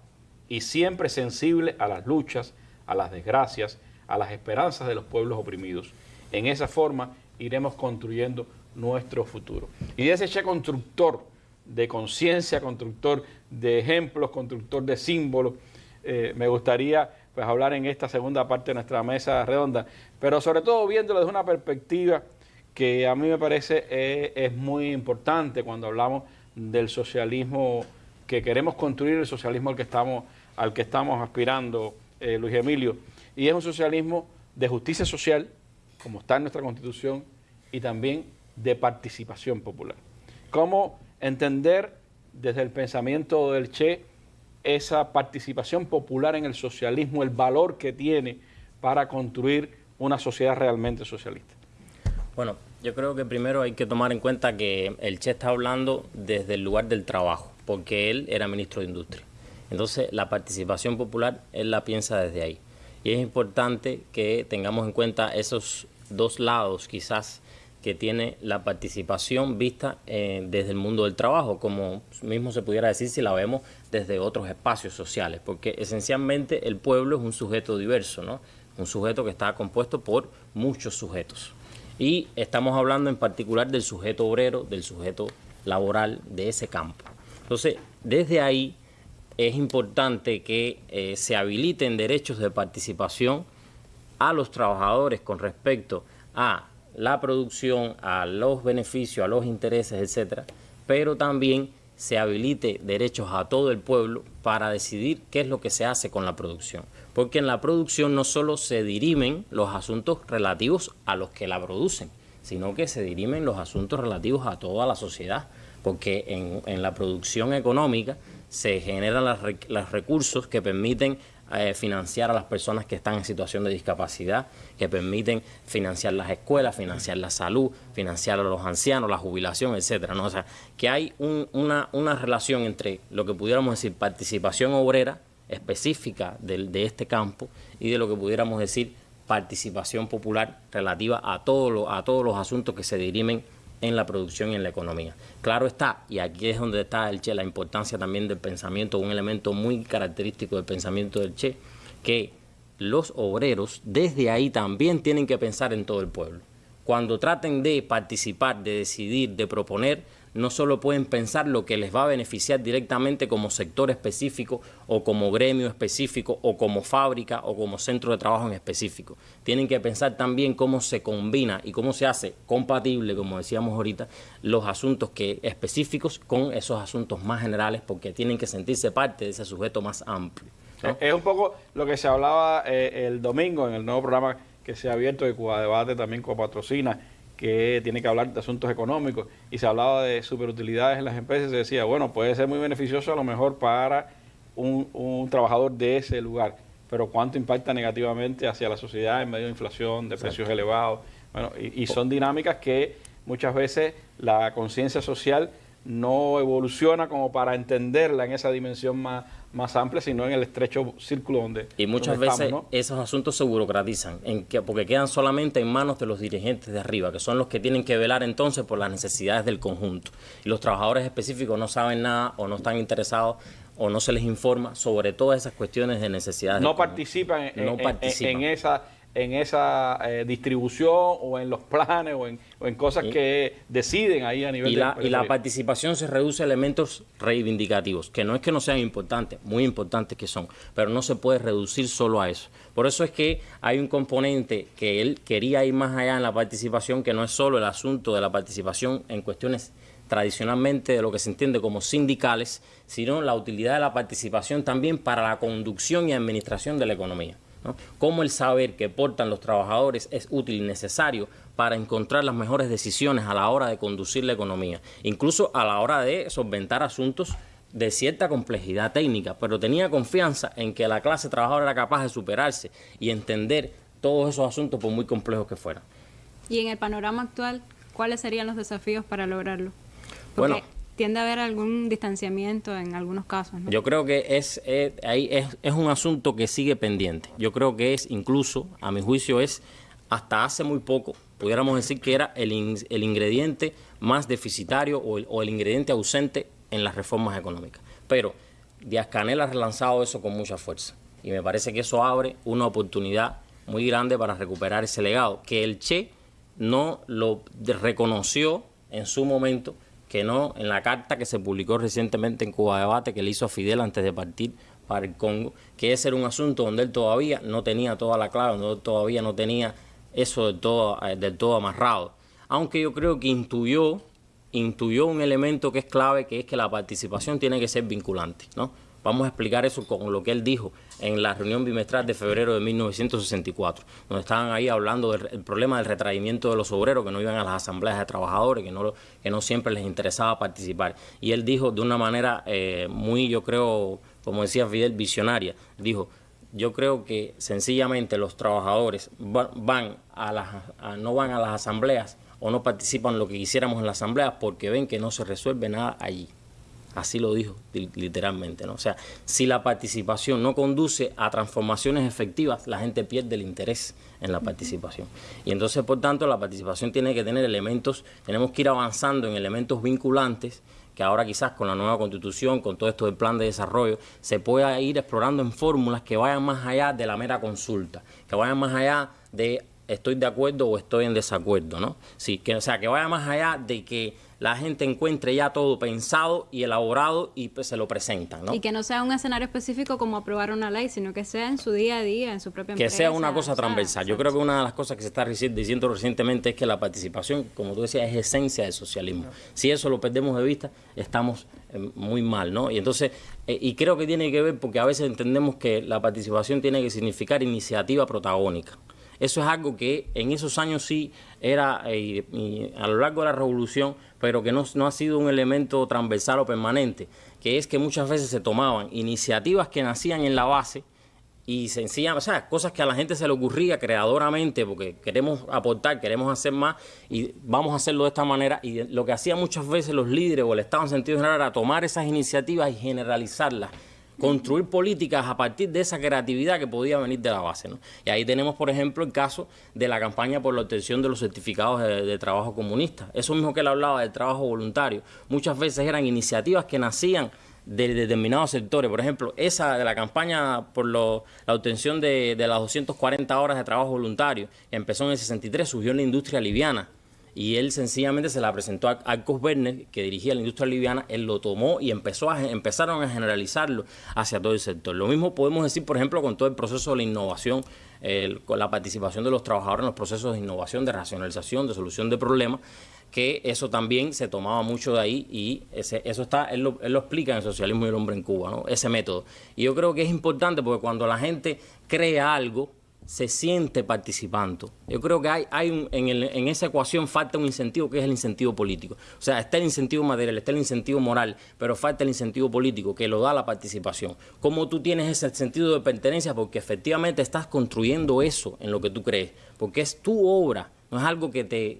y siempre sensible a las luchas, a las desgracias, a las esperanzas de los pueblos oprimidos. En esa forma iremos construyendo nuestro futuro. Y de ese Che constructor de conciencia, constructor de ejemplos, constructor de símbolos, eh, me gustaría pues hablar en esta segunda parte de nuestra mesa redonda, pero sobre todo viéndolo desde una perspectiva que a mí me parece eh, es muy importante cuando hablamos del socialismo que queremos construir, el socialismo al que estamos, al que estamos aspirando, eh, Luis Emilio, y es un socialismo de justicia social, como está en nuestra Constitución, y también de participación popular. ¿Cómo entender desde el pensamiento del Che esa participación popular en el socialismo, el valor que tiene para construir una sociedad realmente socialista? Bueno, yo creo que primero hay que tomar en cuenta que el Che está hablando desde el lugar del trabajo, porque él era ministro de Industria. Entonces, la participación popular, él la piensa desde ahí. Y es importante que tengamos en cuenta esos dos lados, quizás, que tiene la participación vista eh, desde el mundo del trabajo, como mismo se pudiera decir si la vemos desde otros espacios sociales, porque esencialmente el pueblo es un sujeto diverso, ¿no? un sujeto que está compuesto por muchos sujetos. Y estamos hablando en particular del sujeto obrero, del sujeto laboral de ese campo. Entonces, desde ahí es importante que eh, se habiliten derechos de participación a los trabajadores con respecto a la producción, a los beneficios, a los intereses, etcétera, pero también se habilite derechos a todo el pueblo para decidir qué es lo que se hace con la producción. Porque en la producción no solo se dirimen los asuntos relativos a los que la producen, sino que se dirimen los asuntos relativos a toda la sociedad. Porque en, en la producción económica se generan los recursos que permiten eh, financiar a las personas que están en situación de discapacidad, que permiten financiar las escuelas, financiar la salud, financiar a los ancianos, la jubilación, etcétera. ¿no? O sea, que hay una, una, relación entre lo que pudiéramos decir participación obrera específica de, de, este campo y de lo que pudiéramos decir participación popular relativa a, todo a todos los asuntos que se dirimen en la producción y en la economía. Claro está, y aquí es donde está el Che, la importancia también del pensamiento, un elemento muy característico del pensamiento del Che, que los obreros desde ahí también tienen que pensar en todo el pueblo. Cuando traten de participar, de decidir, de proponer, no solo pueden pensar lo que les va a beneficiar directamente como sector específico o como gremio específico o como fábrica o como centro de trabajo en específico. Tienen que pensar también cómo se combina y cómo se hace compatible, como decíamos ahorita, los asuntos que específicos con esos asuntos más generales porque tienen que sentirse parte de ese sujeto más amplio. Es un poco lo que se hablaba eh, el domingo en el nuevo programa que se ha abierto de Cuba Debate también con patrocina que tiene que hablar de asuntos económicos. Y se hablaba de superutilidades en las empresas, se decía, bueno, puede ser muy beneficioso a lo mejor para un, trabajador de ese lugar, pero cuánto impacta negativamente hacia la sociedad en medio de inflación, de precios elevados, bueno, y, y son dinámicas que muchas veces la conciencia social no evoluciona como para entenderla en esa dimensión más, más amplia, sino en el estrecho círculo donde Y muchas veces esos asuntos se burocratizan, en que, porque quedan solamente en manos de los dirigentes de arriba, que son los que tienen que velar entonces por las necesidades del conjunto. Y los trabajadores específicos no saben nada o no están interesados o no se les informa sobre todas esas cuestiones de necesidades. No participan en, en esa en esa eh, distribución o en los planes o en, o en cosas que deciden ahí a nivel y la, y la participación se reduce a elementos reivindicativos, que no es que no sean importantes, muy importantes que son, pero no se puede reducir solo a eso. Por eso es que hay un componente que él quería ir más allá en la participación, que no es solo el asunto de la participación en cuestiones tradicionalmente de lo que se entiende como sindicales, sino la utilidad de la participación también para la conducción y administración de la economía. Cómo el saber que portan los trabajadores es útil y necesario para encontrar las mejores decisiones a la hora de conducir la economía, incluso a la hora de solventar asuntos de cierta complejidad técnica, pero tenía confianza en que la clase trabajadora era capaz de superarse y entender todos esos asuntos por muy complejos que fueran. Y en el panorama actual, ¿cuáles serían los desafíos para lograrlo? bueno, tiende a haber algún distanciamiento en algunos casos. Yo creo que es, eh, ahí es, es, un asunto que sigue pendiente. Yo creo que es incluso, a mi juicio, es hasta hace muy poco, pudiéramos decir que era el, el ingrediente más deficitario o el, o el, ingrediente ausente en las reformas económicas. Pero Díaz Canel ha relanzado eso con mucha fuerza y me parece que eso abre una oportunidad muy grande para recuperar ese legado, que el Che no lo reconoció en su momento que no en la carta que se publicó recientemente en Cuba Debate que le hizo a Fidel antes de partir para el Congo, que ese era un asunto donde él todavía no tenía toda la clave, donde él todavía no tenía eso del todo, eh, del todo amarrado. Aunque yo creo que intuyó, intuyó un elemento que es clave, que es que la participación tiene que ser vinculante, ¿no? Vamos a explicar eso con lo que él dijo en la reunión bimestral de febrero de 1964, donde estaban ahí hablando del problema del retraimiento de los obreros que no iban a las asambleas de trabajadores, que no, que no siempre les interesaba participar. Y él dijo de una manera eh, muy, yo creo, como decía Fidel, visionaria, dijo, yo creo que sencillamente los trabajadores van a las, no van a las asambleas o no participan lo que quisiéramos en las asambleas porque ven que no se resuelve nada allí. Así lo dijo literalmente, ¿no? O sea, si la participación no conduce a transformaciones efectivas, la gente pierde el interés en la participación. Y entonces, por tanto, la participación tiene que tener elementos, tenemos que ir avanzando en elementos vinculantes que ahora quizás con la nueva constitución, con todo esto del plan de desarrollo, se pueda ir explorando en fórmulas que vayan más allá de la mera consulta, que vayan más allá de estoy de acuerdo o estoy en desacuerdo, ¿no? Sí, que, o sea, que vaya más allá de que la gente encuentre ya todo pensado y elaborado y pues, se lo presentan. ¿no? Y que no sea un escenario específico como aprobar una ley, sino que sea en su día a día, en su propia empresa. Que sea una cosa transversal. Yo creo que una de las cosas que se está diciendo recientemente es que la participación, como tú decías, es esencia del socialismo. Si eso lo perdemos de vista, estamos eh, muy mal, ¿no? Y entonces, eh, y creo que tiene que ver porque a veces entendemos que la participación tiene que significar iniciativa protagónica. Eso es algo que en esos años sí era eh, a lo largo de la revolución, pero que no, no ha sido un elemento transversal o permanente, que es que muchas veces se tomaban iniciativas que nacían en la base y sencillamente, o sea, cosas que a la gente se le ocurría creadoramente porque queremos aportar, queremos hacer más y vamos a hacerlo de esta manera. Y lo que hacían muchas veces los líderes o el Estado en sentido general era tomar esas iniciativas y generalizarlas construir políticas a partir de esa creatividad que podía venir de la base. ¿no? Y ahí tenemos, por ejemplo, el caso de la campaña por la obtención de los certificados de, trabajo comunista. Eso mismo que él hablaba del trabajo voluntario. Muchas veces eran iniciativas que nacían de determinados sectores. Por ejemplo, esa de la campaña por la obtención de, de las 240 horas de trabajo voluntario, que empezó en el 63, surgió en la industria liviana. Y él sencillamente se la presentó a Arcos Werner, que dirigía la industria liviana, él lo tomó y empezó a, empezaron a generalizarlo hacia todo el sector. Lo mismo podemos decir, por ejemplo, con todo el proceso de la innovación, con la participación de los trabajadores en los procesos de innovación, de racionalización, de solución de problemas, que eso también se tomaba mucho de ahí y ese, eso está, él lo, él lo explica en el socialismo y el hombre en Cuba, ¿no? ese método. Y yo creo que es importante porque cuando la gente crea algo, se siente participando. Yo creo que hay, hay un- en, el- en esa ecuación falta un incentivo que es el incentivo político. O sea, está el incentivo material, está el incentivo moral, pero falta el incentivo político que lo da la participación. ¿Cómo tú tienes ese sentido de pertenencia? Porque efectivamente estás construyendo eso en lo que tú crees, porque es tu obra. No es algo que te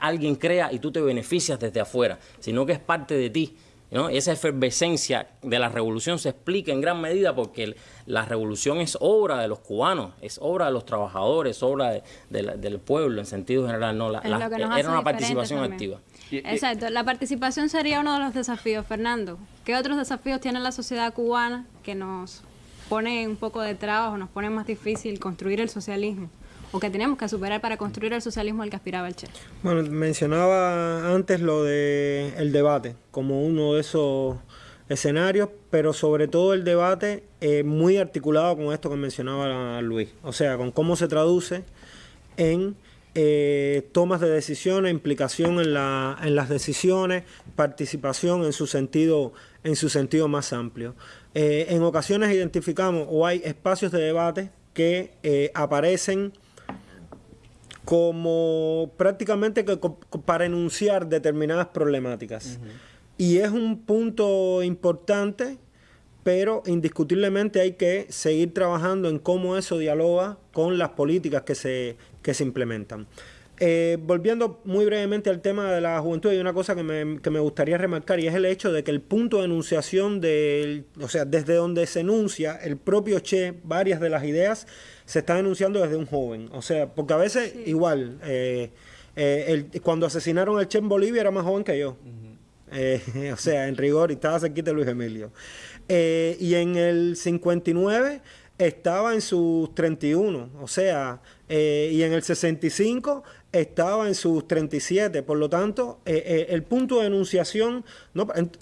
alguien crea y tú te beneficias desde afuera, sino que es parte de ti. ¿No? Esa efervescencia de la revolución se explica en gran medida porque el- la revolución es obra de los cubanos, es obra de los trabajadores, es obra de- de la- del pueblo en sentido general. No, la- la- era una participación también. activa. Exacto, la participación sería uno de los desafíos, Fernando. ¿Qué otros desafíos tiene la sociedad cubana que nos pone un poco de trabajo, nos pone más difícil construir el socialismo? O que tenemos que superar para construir el socialismo al que aspiraba el Che. Bueno, mencionaba antes lo de el debate como uno de esos escenarios, pero sobre todo el debate eh, muy articulado con esto que mencionaba Luis, o sea, con cómo se traduce en eh, tomas de decisiones, implicación en, la, en las decisiones, participación en su sentido, en su sentido más amplio. Eh, en ocasiones identificamos o hay espacios de debate que eh, aparecen como prácticamente que para enunciar determinadas problemáticas. Y es un punto importante, pero indiscutiblemente hay que seguir trabajando en cómo eso dialoga con las políticas que se, que se implementan. Eh, volviendo muy brevemente al tema de la juventud, hay una cosa que me, que me gustaría remarcar y es el hecho de que el punto de enunciación del, o sea, desde donde se enuncia el propio Che, varias de las ideas se están enunciando desde un joven. O sea, porque a veces igual, eh, eh, el- cuando asesinaron al Che en Bolivia era más joven que yo. O sea, en rigor, y estaba cerquita de Luis Emilio. Y en el 59 estaba en sus 31, o sea, eh, y en el 65 estaba en sus 37. Por lo tanto, eh, eh, el punto de enunciación... No, ent-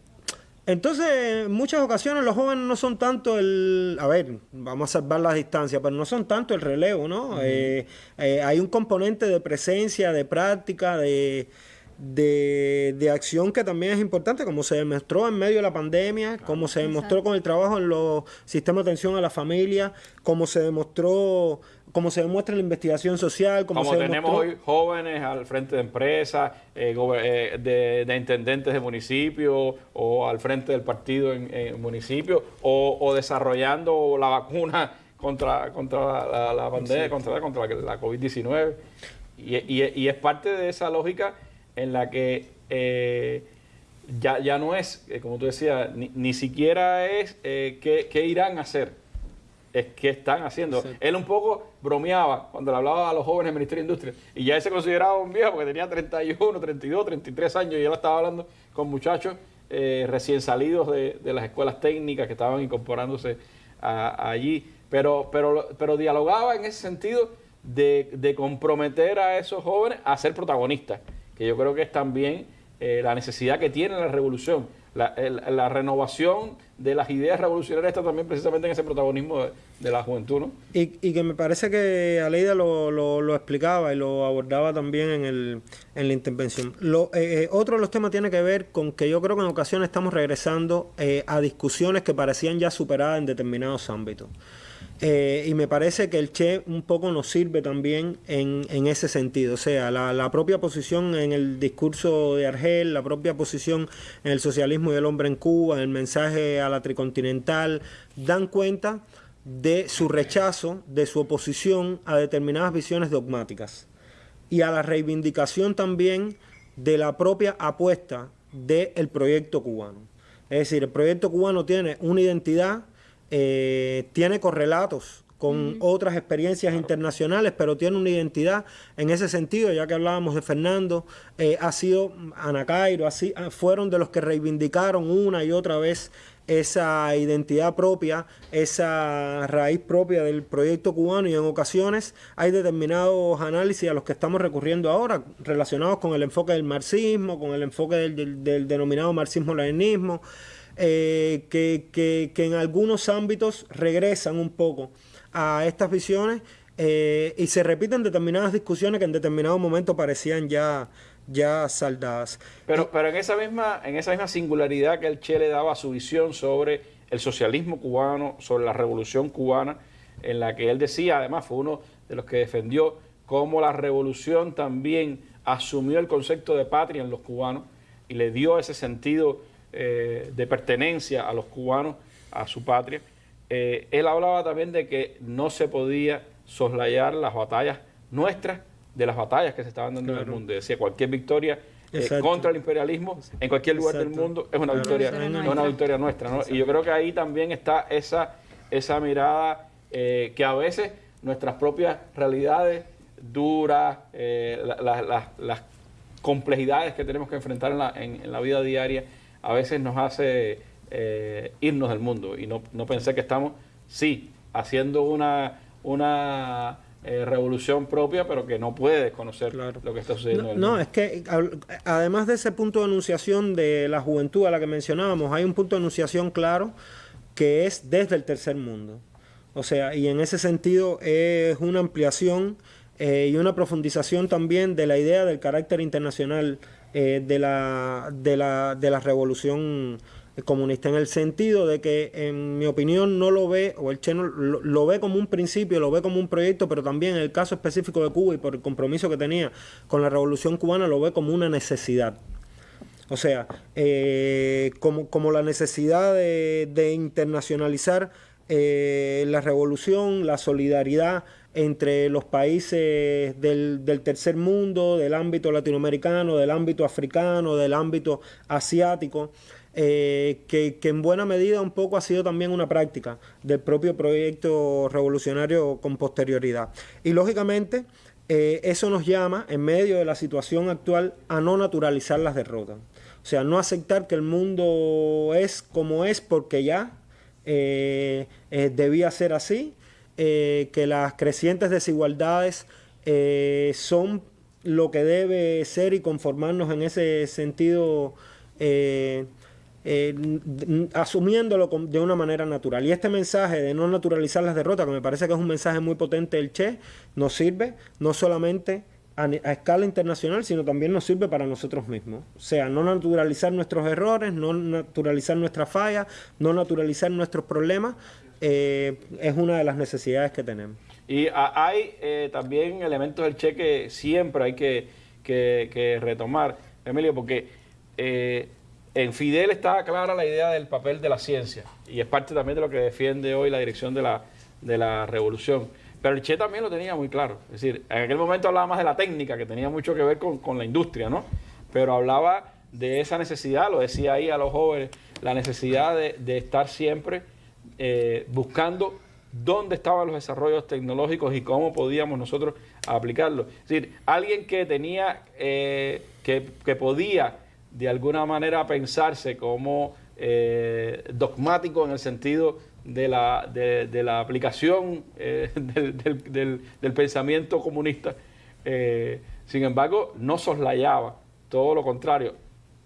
entonces, en muchas ocasiones los jóvenes no son tanto el... A ver, vamos a salvar las distancias, pero no son tanto el relevo, ¿no? Eh, eh, hay un componente de presencia, de práctica, de, de, de acción que también es importante, como se demostró en medio de la pandemia, como se demostró con el trabajo en los sistemas de atención a la familia, como se demostró, como se demuestra en la investigación social, como, Como se tenemos demostró... hoy jóvenes al frente de empresas, eh, eh, de, de intendentes de municipios o al frente del partido en, en municipio o, o desarrollando la vacuna contra, contra la, la pandemia, Sí. contra, contra la, la COVID-19. Y, y- y es parte de esa lógica en la que eh, ya, ya no es, eh, como tú decías, ni, ni siquiera es eh, qué, qué irán a hacer, es qué están haciendo. Él un poco bromeaba cuando le hablaba a los jóvenes del Ministerio de Industria y ya él se consideraba un viejo porque tenía 31, 32, 33 años y él estaba hablando con muchachos eh, recién salidos de, de las escuelas técnicas que estaban incorporándose a- allí, pero, pero, pero dialogaba en ese sentido de, de comprometer a esos jóvenes a ser protagonistas, que yo creo que es también eh, la necesidad que tiene la revolución. La, el- la renovación de las ideas revolucionarias está también precisamente en ese protagonismo de, de la juventud, ¿no? Y, y que me parece que Aleida lo, lo, lo explicaba y lo abordaba también en, el, en la intervención. Lo, eh, eh, otro de los temas tiene que ver con que yo creo que en ocasiones estamos regresando eh, a discusiones que parecían ya superadas en determinados ámbitos. Eh, y me parece que el Che un poco nos sirve también en, en ese sentido. O sea, la, la propia posición en el discurso de Argel, la propia posición en el socialismo y el hombre en Cuba, en el mensaje a la tricontinental, dan cuenta de su rechazo, de su oposición a determinadas visiones dogmáticas y a la reivindicación también de la propia apuesta del proyecto cubano. Es decir, el proyecto cubano tiene una identidad eh, tiene correlatos con otras experiencias internacionales, pero tiene una identidad en ese sentido, ya que hablábamos de Fernando, eh, ha sido Ana Cairo, así, ah, fueron de los que reivindicaron una y otra vez esa identidad propia, esa raíz propia del proyecto cubano y en ocasiones hay determinados análisis a los que estamos recurriendo ahora relacionados con el enfoque del marxismo, con el enfoque del, del- del denominado marxismo-leninismo, eh, que, que- que en algunos ámbitos regresan un poco a estas visiones eh, y se repiten determinadas discusiones que en determinado momento parecían ya, ya saldadas. Pero, pero en esa misma, en esa misma singularidad que el Che le daba a su visión sobre el socialismo cubano, sobre la revolución cubana, en la que él decía, además fue uno de los que defendió cómo la revolución también asumió el concepto de patria en los cubanos y le dio ese sentido eh, de pertenencia a los cubanos, a su patria. Eh, él hablaba también de que no se podía soslayar las batallas nuestras de las batallas que se estaban dando en el mundo. Decía, cualquier victoria eh, contra el imperialismo en cualquier lugar del mundo es una Claro. victoria, es nuestra. una victoria nuestra. ¿no? Y yo creo que ahí también está esa, esa mirada eh, que a veces nuestras propias realidades duras, eh, la- la- la- las complejidades que tenemos que enfrentar en la, en- en la vida diaria, a veces nos hace eh, irnos del mundo y no, no pensé que estamos, sí, haciendo una, una eh, revolución propia, pero que no puede desconocer lo que está sucediendo en No, el no, mundo. es que además de ese punto de enunciación de la juventud a la que mencionábamos, hay un punto de enunciación claro que es desde el tercer mundo. O sea, y en ese sentido es una ampliación eh, y una profundización también de la idea del carácter internacional eh, de, la, de, la, de la revolución comunista, en el sentido de que, en mi opinión, no lo ve, o el Che no- lo, ve como un principio, lo ve como un proyecto, pero también en el caso específico de Cuba y por el compromiso que tenía con la revolución cubana, lo ve como una necesidad. O sea, eh, como, como la necesidad de, de internacionalizar eh, la revolución, la solidaridad entre los países del, tercer mundo, del ámbito latinoamericano, del ámbito africano, del ámbito asiático, eh, que, en buena medida un poco ha sido también una práctica del propio proyecto revolucionario con posterioridad. Y lógicamente, eh, eso nos llama, en medio de la situación actual, a no naturalizar las derrotas. O sea, no aceptar que el mundo es como es porque ya eh, debía ser así, eh, que las crecientes desigualdades eh, son lo que debe ser y conformarnos en ese sentido, eh, asumiéndolo de una manera natural. Y este mensaje de no naturalizar las derrotas, que me parece que es un mensaje muy potente del Che, nos sirve no solamente a, a escala internacional, sino también nos sirve para nosotros mismos. O sea, no naturalizar nuestros errores, no naturalizar nuestras fallas, no naturalizar nuestros problemas, eh, es una de las necesidades que tenemos. Y a- hay eh, también elementos del Che que siempre hay que, que- que retomar, Emilio, porque eh, en Fidel está clara la idea del papel de la ciencia y es parte también de lo que defiende hoy la dirección de la, de la revolución. Pero el Che también lo tenía muy claro. Es decir, en aquel momento hablaba más de la técnica, que tenía mucho que ver con, con la industria, ¿no? Pero hablaba de esa necesidad, lo decía ahí a los jóvenes, la necesidad de, de estar siempre eh, buscando dónde estaban los desarrollos tecnológicos y cómo podíamos nosotros aplicarlos. Decir, alguien que tenía, eh, que, que podía de alguna manera pensarse como eh, dogmático en el sentido de la, de, la aplicación del, del- pensamiento comunista, sin embargo, no soslayaba, todo lo contrario,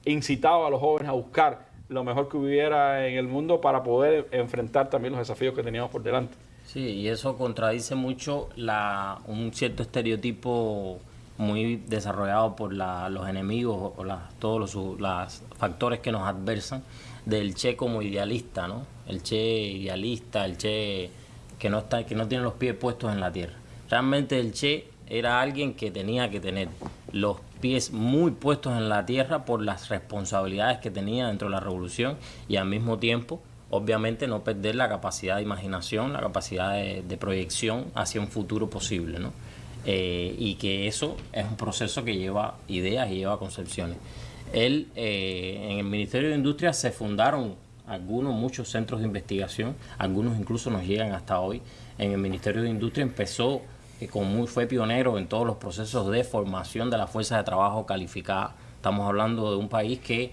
incitaba a los jóvenes a buscar lo mejor que hubiera en el mundo para poder enfrentar también los desafíos que teníamos por delante. Sí, y eso contradice mucho la, un cierto estereotipo muy desarrollado por la- los enemigos o las- todos los los factores que nos adversan del Che como idealista, ¿no? El Che idealista, el Che que no está, que no tiene los pies puestos en la tierra. Realmente el Che era alguien que tenía que tener los pies muy puestos en la tierra por las responsabilidades que tenía dentro de la revolución y al mismo tiempo obviamente no perder la capacidad de imaginación, la capacidad de, proyección hacia un futuro posible, ¿no? Eh, y que eso es un proceso que lleva ideas y lleva concepciones. Él, eh, en el Ministerio de Industria se fundaron algunos, muchos centros de investigación, algunos incluso nos llegan hasta hoy. En el Ministerio de Industria empezó, con muy, fue pionero en todos los procesos de formación de la fuerza de trabajo calificada. Estamos hablando de un país que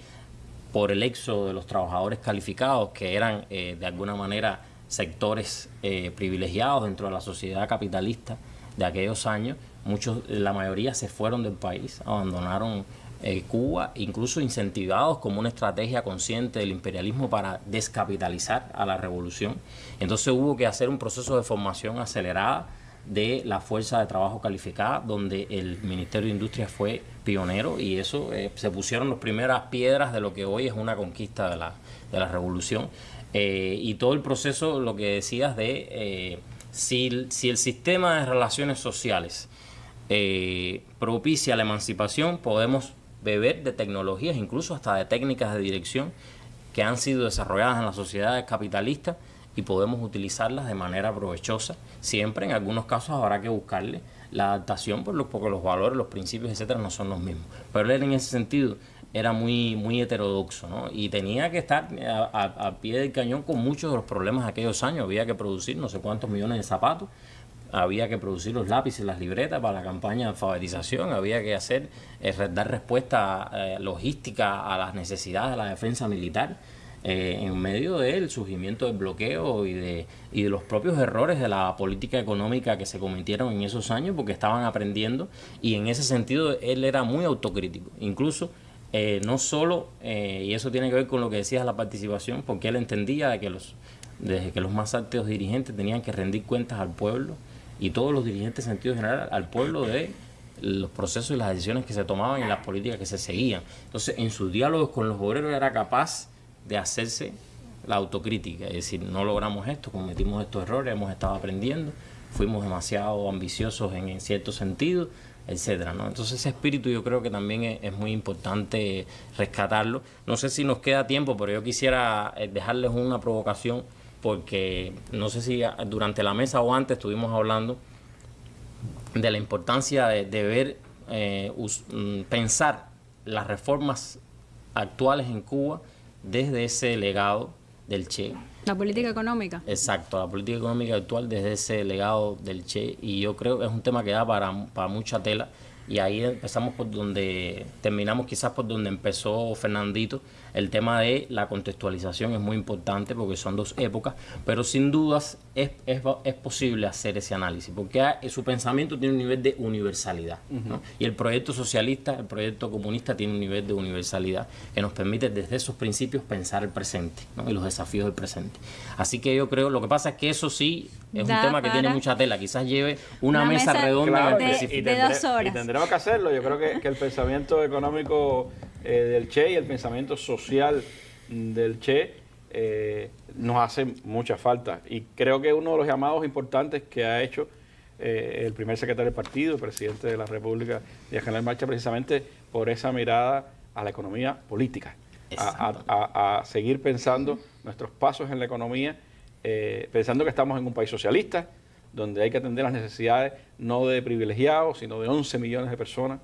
por el éxodo de los trabajadores calificados, que eran eh, de alguna manera sectores eh, privilegiados dentro de la sociedad capitalista de aquellos años, muchos, la mayoría se fueron del país, abandonaron eh, Cuba, incluso incentivados como una estrategia consciente del imperialismo para descapitalizar a la revolución. Entonces hubo que hacer un proceso de formación acelerada de la fuerza de trabajo calificada, donde el Ministerio de Industria fue pionero y eso eh, se pusieron las primeras piedras de lo que hoy es una conquista de la, de la revolución. Eh, y todo el proceso, lo que decías de eh, si, si, el sistema de relaciones sociales propicia la emancipación, podemos beber de tecnologías, incluso hasta de técnicas de dirección que han sido desarrolladas en las sociedades capitalistas y podemos utilizarlas de manera provechosa. Siempre en algunos casos habrá que buscarle la adaptación por los, porque los valores, los principios, etcétera, no son los mismos. Pero él en ese sentido era muy, muy heterodoxo, ¿no? Y tenía que estar a, a, pie del cañón con muchos de los problemas de aquellos años. Había que producir no sé cuántos millones de zapatos, había que producir los lápices, las libretas para la campaña de alfabetización, había que hacer, eh, dar respuesta eh, logística a las necesidades de la defensa militar eh, en medio del surgimiento del bloqueo y de, y de los propios errores de la política económica que se cometieron en esos años porque estaban aprendiendo y en ese sentido él era muy autocrítico, incluso eh, no solo, eh, y eso tiene que ver con lo que decías la participación, porque él entendía de que los, desde que los más altos dirigentes tenían que rendir cuentas al pueblo y todos los dirigentes en sentido general al pueblo de los procesos y las decisiones que se tomaban y las políticas que se seguían. Entonces, en sus diálogos con los obreros era capaz de hacerse la autocrítica, es decir, no logramos esto, cometimos estos errores, hemos estado aprendiendo, fuimos demasiado ambiciosos en, cierto sentido, etcétera, ¿no? Entonces ese espíritu yo creo que también es, muy importante rescatarlo. No sé si nos queda tiempo, pero yo quisiera eh, dejarles una provocación porque no sé si durante la mesa o antes estuvimos hablando de la importancia de, ver, eh, mm, pensar las reformas actuales en Cuba desde ese legado del Che. La política económica. Exacto, la política económica actual desde ese legado del Che y yo creo que es un tema que da para, para mucha tela y ahí empezamos por donde, terminamos quizás por donde empezó Fernandito, el tema de la contextualización es muy importante porque son dos épocas, pero sin dudas es, es, es posible hacer ese análisis, porque su pensamiento tiene un nivel de universalidad, y el proyecto socialista, el proyecto comunista tiene un nivel de universalidad que nos permite desde esos principios pensar el presente y los desafíos del presente. Así que yo creo, lo que pasa es que eso sí es un tema que tiene mucha tela, quizás lleve una, mesa, redonda de, dos horas tenemos que hacerlo. Yo creo que, el pensamiento económico eh, del Che y el pensamiento social del Che eh, nos hace mucha falta. Y creo que uno de los llamados importantes que ha hecho eh, el primer secretario del partido, el presidente de la República, de General Marcha, precisamente por esa mirada a la economía política, a, seguir pensando nuestros pasos en la economía, pensando que estamos en un país socialista, donde hay que atender las necesidades no de privilegiados, sino de 11 millones de personas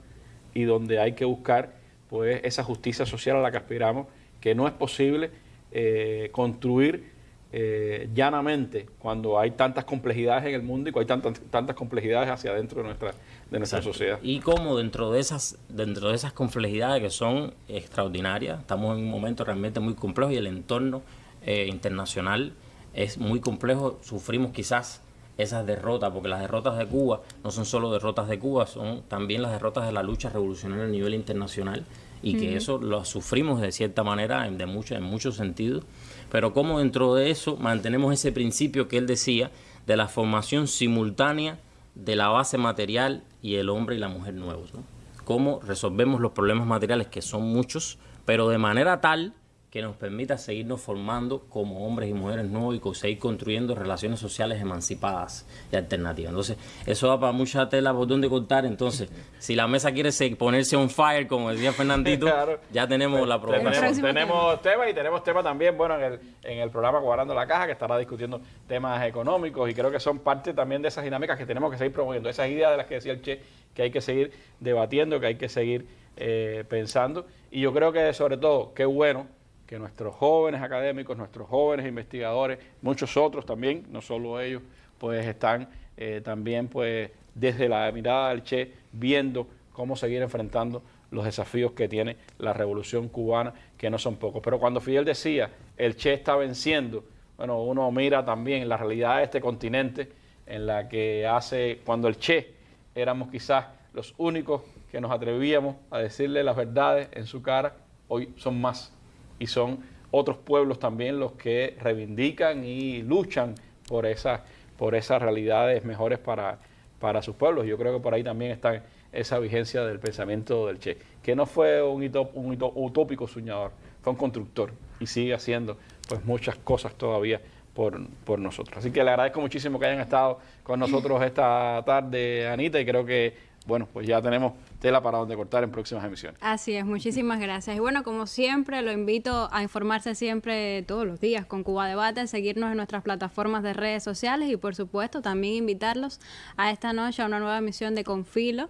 y donde hay que buscar pues esa justicia social a la que aspiramos, que no es posible eh, construir eh, llanamente cuando hay tantas complejidades en el mundo y cuando hay tantas, tantas complejidades hacia adentro de nuestra, de nuestra sociedad. Y como dentro de esas dentro de esas complejidades que son extraordinarias, estamos en un momento realmente muy complejo y el entorno eh, internacional es muy complejo, sufrimos quizás esas derrotas, porque las derrotas de Cuba no son solo derrotas de Cuba, son también las derrotas de la lucha revolucionaria a nivel internacional y que eso lo sufrimos de cierta manera en, de mucho, en muchos sentidos, pero como dentro de eso mantenemos ese principio que él decía de la formación simultánea de la base material y el hombre y la mujer nuevos, ¿no? Cómo resolvemos los problemas materiales que son muchos, pero de manera tal que nos permita seguirnos formando como hombres y mujeres nuevos y seguir construyendo relaciones sociales emancipadas y alternativas. Entonces, eso da para mucha tela por donde cortar. Entonces, si la mesa quiere ponerse on fire, como decía Fernandito, ya tenemos la propuesta. Tenemos, tenemos temas y tenemos temas también, bueno, en el, en el programa Cuadrando la Caja, que estará discutiendo temas económicos y creo que son parte también de esas dinámicas que tenemos que seguir promoviendo, esas ideas de las que decía el Che, que hay que seguir debatiendo, que hay que seguir eh, pensando. Y yo creo que sobre todo, qué bueno que nuestros jóvenes académicos, nuestros jóvenes investigadores, muchos otros también, no solo ellos, pues están eh, también pues desde la mirada del Che viendo cómo seguir enfrentando los desafíos que tiene la revolución cubana, que no son pocos. Pero cuando Fidel decía, el Che está venciendo, bueno, uno mira también la realidad de este continente, en la que hace, cuando el Che éramos quizás los únicos que nos atrevíamos a decirle las verdades en su cara, hoy son más. Y son otros pueblos también los que reivindican y luchan por esas, por esas realidades mejores para, para sus pueblos. Yo creo que por ahí también está esa vigencia del pensamiento del Che, que no fue un, un utópico soñador, fue un constructor y sigue haciendo pues muchas cosas todavía por, por, nosotros. Así que le agradezco muchísimo que hayan estado con nosotros esta tarde, Anita, y creo que, bueno, pues ya tenemos tela para donde cortar en próximas emisiones. Así es, muchísimas gracias. Y bueno, como siempre, lo invito a informarse siempre todos los días con Cuba Debate, seguirnos en nuestras plataformas de redes sociales y, por supuesto, también invitarlos a esta noche a una nueva emisión de Confilo,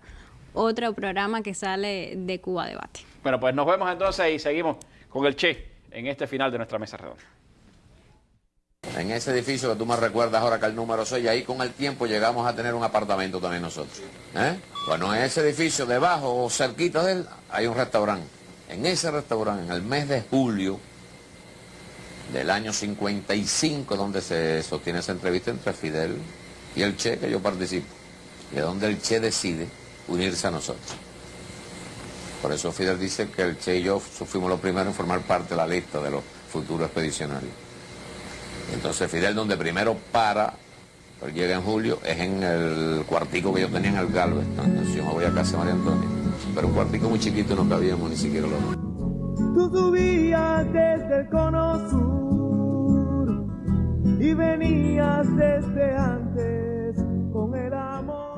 otro programa que sale de Cuba Debate. Bueno, pues nos vemos entonces y seguimos con el Che en este final de nuestra mesa redonda. En ese edificio que tú me recuerdas ahora que el número 6, ahí con el tiempo llegamos a tener un apartamento también nosotros. ¿eh? Bueno, en ese edificio debajo o cerquita de él hay un restaurante. En ese restaurante, en el mes de julio del año 55, donde se sostiene esa entrevista entre Fidel y el Che, que yo participo, y es donde el Che decide unirse a nosotros. Por eso Fidel dice que el Che y yo fuimos los primeros en formar parte de la lista de los futuros expedicionarios. Entonces Fidel donde primero para, pero llega en julio, es en el cuartico que yo tenía en el Galvez, entonces yo me voy a casa de María Antonia, pero un cuartico muy chiquito no cabíamos ni siquiera los dos. Tú subías desde el cono sur y venías desde antes con el amor.